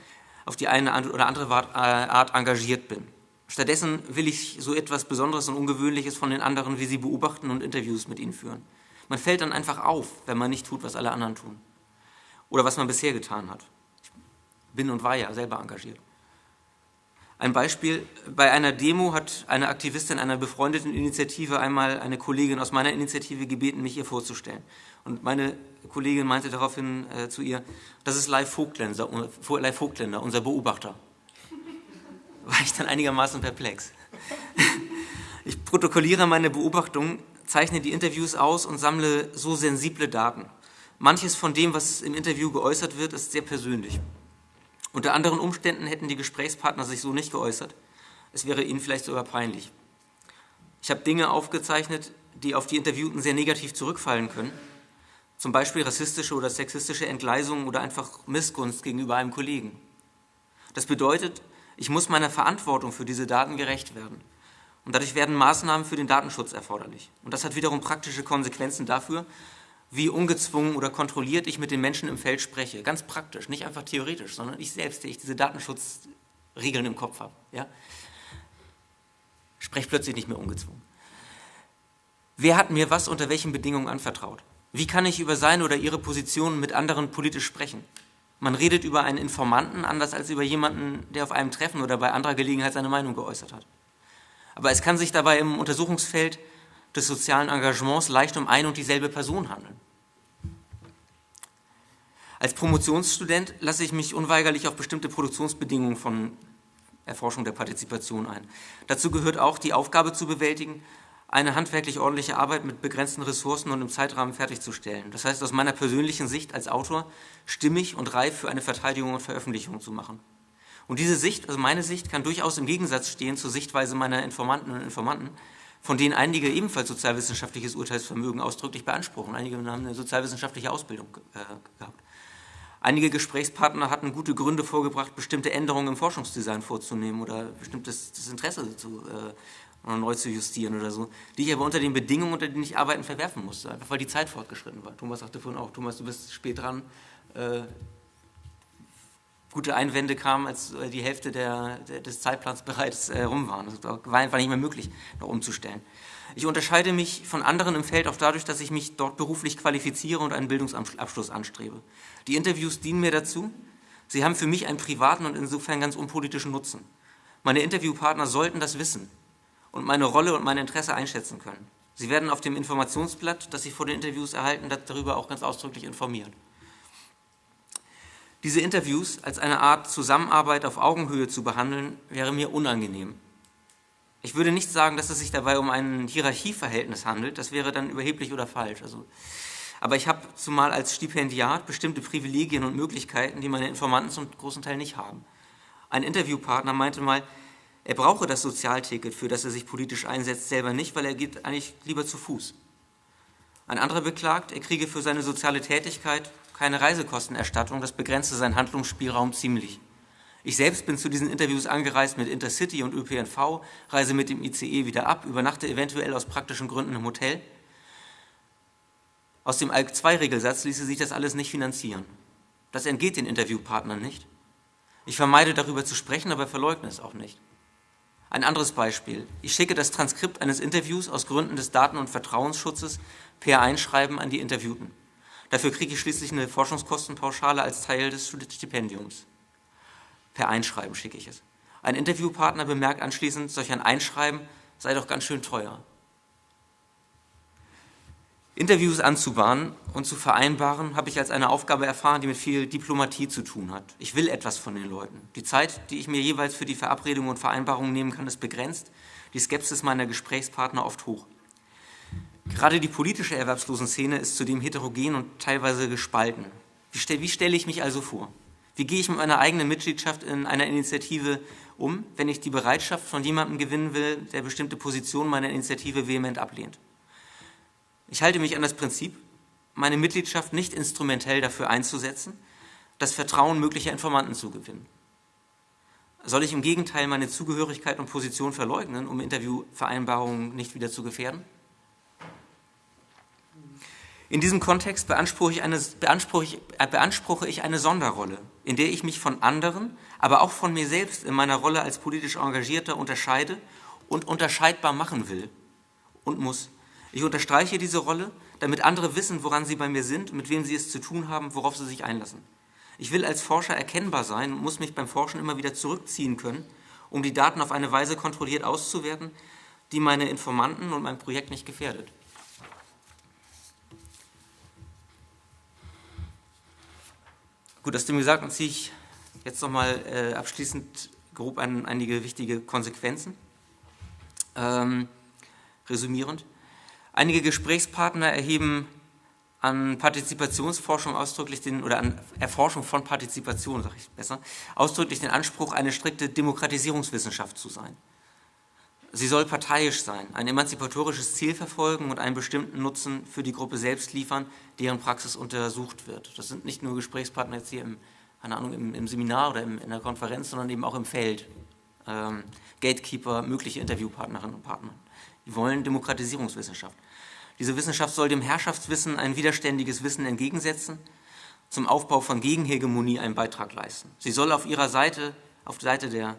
auf die eine oder andere äh, Art engagiert bin. Stattdessen will ich so etwas Besonderes und Ungewöhnliches von den anderen wie sie beobachten und Interviews mit ihnen führen. Man fällt dann einfach auf, wenn man nicht tut, was alle anderen tun. Oder was man bisher getan hat. Ich bin und war ja selber engagiert. Ein Beispiel, bei einer Demo hat eine Aktivistin einer befreundeten Initiative einmal eine Kollegin aus meiner Initiative gebeten, mich ihr vorzustellen. Und meine Kollegin meinte daraufhin äh, zu ihr, das ist Leif Vogtländer, Leif Vogtländer, unser Beobachter. *laughs* War ich dann einigermaßen perplex. *laughs* Ich protokolliere meine Beobachtungen zeichne die Interviews aus und sammle so sensible Daten. Manches von dem, was im Interview geäußert wird, ist sehr persönlich. Unter anderen Umständen hätten die Gesprächspartner sich so nicht geäußert. Es wäre ihnen vielleicht sogar peinlich. Ich habe Dinge aufgezeichnet, die auf die Interviewten sehr negativ zurückfallen können. Zum Beispiel rassistische oder sexistische Entgleisungen oder einfach Missgunst gegenüber einem Kollegen. Das bedeutet, ich muss meiner Verantwortung für diese Daten gerecht werden. Und dadurch werden Maßnahmen für den Datenschutz erforderlich. Und das hat wiederum praktische Konsequenzen dafür, wie ungezwungen oder kontrolliert ich mit den Menschen im Feld spreche. Ganz praktisch, nicht einfach theoretisch, sondern ich selbst, der ich diese Datenschutzregeln im Kopf habe. Ja? Spreche plötzlich nicht mehr ungezwungen. Wer hat mir was unter welchen Bedingungen anvertraut? Wie kann ich über seine oder ihre Position mit anderen politisch sprechen? Man redet über einen Informanten anders als über jemanden, der auf einem Treffen oder bei anderer Gelegenheit seine Meinung geäußert hat. Aber es kann sich dabei im Untersuchungsfeld des sozialen Engagements leicht um ein und dieselbe Person handeln. Als Promotionsstudent lasse ich mich unweigerlich auf bestimmte Produktionsbedingungen von Erforschung der Partizipation ein. Dazu gehört auch die Aufgabe zu bewältigen, eine handwerklich ordentliche Arbeit mit begrenzten Ressourcen und im Zeitrahmen fertigzustellen. Das heißt, aus meiner persönlichen Sicht als Autor stimmig und reif für eine Verteidigung und Veröffentlichung zu machen. Und diese Sicht, also meine Sicht, kann durchaus im Gegensatz stehen zur Sichtweise meiner Informanten und Informanten, von denen einige ebenfalls sozialwissenschaftliches Urteilsvermögen ausdrücklich beanspruchen. Einige haben eine sozialwissenschaftliche Ausbildung äh, gehabt. Einige Gesprächspartner hatten gute Gründe vorgebracht, bestimmte Änderungen im Forschungsdesign vorzunehmen oder bestimmtes Interesse zu, äh, neu zu justieren oder so, die ich aber unter den Bedingungen, unter denen ich arbeiten, verwerfen musste, einfach weil die Zeit fortgeschritten war. Thomas sagte vorhin auch, Thomas, du bist spät dran. Äh, gute Einwände kamen, als äh, die Hälfte der, der, des Zeitplans *laughs* bereits äh, rum waren. Das war einfach nicht mehr möglich, noch umzustellen. Ich unterscheide mich von anderen im Feld auch dadurch, dass ich mich dort beruflich qualifiziere und einen Bildungsabschluss anstrebe. Die Interviews dienen mir dazu. Sie haben für mich einen privaten und insofern ganz unpolitischen Nutzen. Meine Interviewpartner sollten das wissen und meine Rolle und mein Interesse einschätzen können. Sie werden auf dem Informationsblatt, das Sie vor den Interviews erhalten, darüber auch ganz ausdrücklich informieren. Diese Interviews als eine Art Zusammenarbeit auf Augenhöhe zu behandeln, wäre mir unangenehm. Ich würde nicht sagen, dass es sich dabei um ein Hierarchieverhältnis handelt, das wäre dann überheblich oder falsch. Also, aber ich habe zumal als Stipendiat bestimmte Privilegien und Möglichkeiten, die meine Informanten zum großen Teil nicht haben. Ein Interviewpartner meinte mal, er brauche das Sozialticket, für das er sich politisch einsetzt, selber nicht, weil er geht eigentlich lieber zu Fuß. Ein anderer beklagt, er kriege für seine soziale Tätigkeit keine Reisekostenerstattung, das begrenzte seinen Handlungsspielraum ziemlich. Ich selbst bin zu diesen Interviews angereist mit Intercity und ÖPNV, reise mit dem ICE wieder ab, übernachte eventuell aus praktischen Gründen im Hotel. Aus dem ALK-2-Regelsatz ließe sich das alles nicht finanzieren. Das entgeht den Interviewpartnern nicht. Ich vermeide darüber zu sprechen, aber verleugne es auch nicht. Ein anderes Beispiel. Ich schicke das Transkript eines Interviews aus Gründen des Daten- und Vertrauensschutzes per Einschreiben an die Interviewten. Dafür kriege ich schließlich eine Forschungskostenpauschale als Teil des Stipendiums. Per Einschreiben schicke ich es. Ein Interviewpartner bemerkt anschließend, solch ein Einschreiben sei doch ganz schön teuer. Interviews anzubahnen und zu vereinbaren, habe ich als eine Aufgabe erfahren, die mit viel Diplomatie zu tun hat. Ich will etwas von den Leuten. Die Zeit, die ich mir jeweils für die Verabredungen und Vereinbarungen nehmen kann, ist begrenzt. Die Skepsis meiner Gesprächspartner oft hoch. Gerade die politische Erwerbslosenszene ist zudem heterogen und teilweise gespalten. Wie, stell, wie stelle ich mich also vor? Wie gehe ich mit meiner eigenen Mitgliedschaft in einer Initiative um, wenn ich die Bereitschaft von jemandem gewinnen will, der bestimmte Positionen meiner Initiative vehement ablehnt? Ich halte mich an das Prinzip, meine Mitgliedschaft nicht instrumentell dafür einzusetzen, das Vertrauen möglicher Informanten zu gewinnen. Soll ich im Gegenteil meine Zugehörigkeit und Position verleugnen, um Interviewvereinbarungen nicht wieder zu gefährden? In diesem Kontext beanspruche ich, eine, beanspruche, äh, beanspruche ich eine Sonderrolle, in der ich mich von anderen, aber auch von mir selbst in meiner Rolle als politisch Engagierter unterscheide und unterscheidbar machen will und muss. Ich unterstreiche diese Rolle, damit andere wissen, woran sie bei mir sind, mit wem sie es zu tun haben, worauf sie sich einlassen. Ich will als Forscher erkennbar sein und muss mich beim Forschen immer wieder zurückziehen können, um die Daten auf eine Weise kontrolliert auszuwerten, die meine Informanten und mein Projekt nicht gefährdet. Gut, aus dem Gesagten ziehe ich jetzt nochmal äh, abschließend grob ein, einige wichtige Konsequenzen. Ähm, resümierend. Einige Gesprächspartner erheben an Partizipationsforschung ausdrücklich den, oder an Erforschung von Partizipation, sage ich besser, ausdrücklich den Anspruch, eine strikte Demokratisierungswissenschaft zu sein. Sie soll parteiisch sein, ein emanzipatorisches Ziel verfolgen und einen bestimmten Nutzen für die Gruppe selbst liefern, deren Praxis untersucht wird. Das sind nicht nur Gesprächspartner jetzt hier im, keine Ahnung, im, im Seminar oder im, in der Konferenz, sondern eben auch im Feld. Ähm, Gatekeeper, mögliche Interviewpartnerinnen und Partner. Die wollen Demokratisierungswissenschaft. Diese Wissenschaft soll dem Herrschaftswissen ein widerständiges Wissen entgegensetzen, zum Aufbau von Gegenhegemonie einen Beitrag leisten. Sie soll auf ihrer Seite, auf der Seite der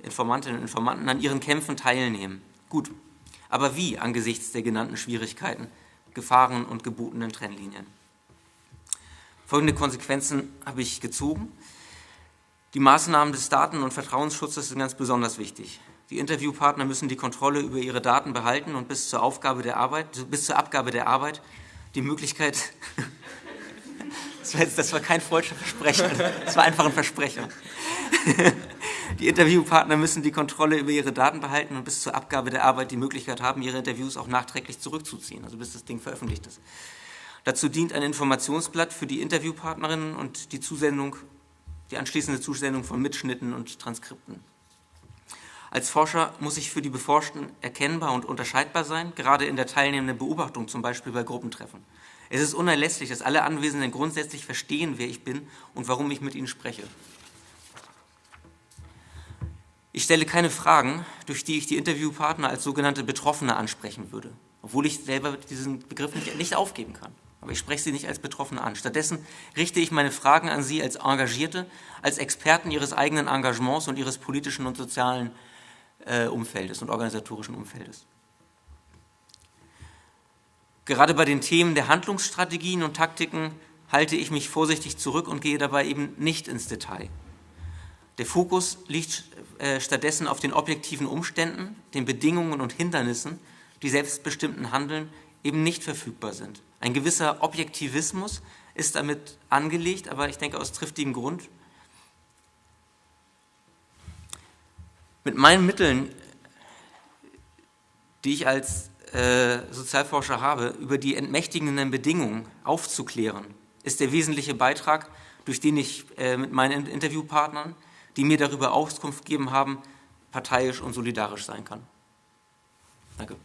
Informantinnen und Informanten an ihren Kämpfen teilnehmen. Gut, Aber wie angesichts der genannten Schwierigkeiten, Gefahren und gebotenen Trennlinien? Folgende Konsequenzen habe ich gezogen. Die Maßnahmen des Daten- und Vertrauensschutzes sind ganz besonders wichtig. Die Interviewpartner müssen die Kontrolle über ihre Daten behalten und bis zur, Aufgabe der Arbeit, bis zur Abgabe der Arbeit die Möglichkeit, *laughs* das war, jetzt, das war kein falscher Versprechen, das war einfach ein Versprechen. *laughs* Die Interviewpartner müssen die Kontrolle über ihre Daten behalten und bis zur Abgabe der Arbeit die Möglichkeit haben, ihre Interviews auch nachträglich zurückzuziehen, also bis das Ding veröffentlicht ist. Dazu dient ein Informationsblatt für die Interviewpartnerinnen und die Zusendung, die anschließende Zusendung von Mitschnitten und Transkripten. Als Forscher muss ich für die Beforschten erkennbar und unterscheidbar sein, gerade in der teilnehmenden Beobachtung, zum Beispiel bei Gruppentreffen. Es ist unerlässlich, dass alle Anwesenden grundsätzlich verstehen, wer ich bin und warum ich mit ihnen spreche. Ich stelle keine Fragen, durch die ich die Interviewpartner als sogenannte Betroffene ansprechen würde, obwohl ich selber diesen Begriff nicht, nicht aufgeben kann. Aber ich spreche sie nicht als Betroffene an. Stattdessen richte ich meine Fragen an sie als Engagierte, als Experten ihres eigenen Engagements und ihres politischen und sozialen äh, Umfeldes und organisatorischen Umfeldes. Gerade bei den Themen der Handlungsstrategien und Taktiken halte ich mich vorsichtig zurück und gehe dabei eben nicht ins Detail. Der Fokus liegt äh, stattdessen auf den objektiven Umständen, den Bedingungen und Hindernissen, die selbstbestimmten Handeln eben nicht verfügbar sind. Ein gewisser Objektivismus ist damit angelegt, aber ich denke aus triftigem Grund. Mit meinen Mitteln, die ich als äh, Sozialforscher habe, über die entmächtigenden Bedingungen aufzuklären, ist der wesentliche Beitrag, durch den ich äh, mit meinen Interviewpartnern, die mir darüber Auskunft gegeben haben, parteiisch und solidarisch sein kann. Danke.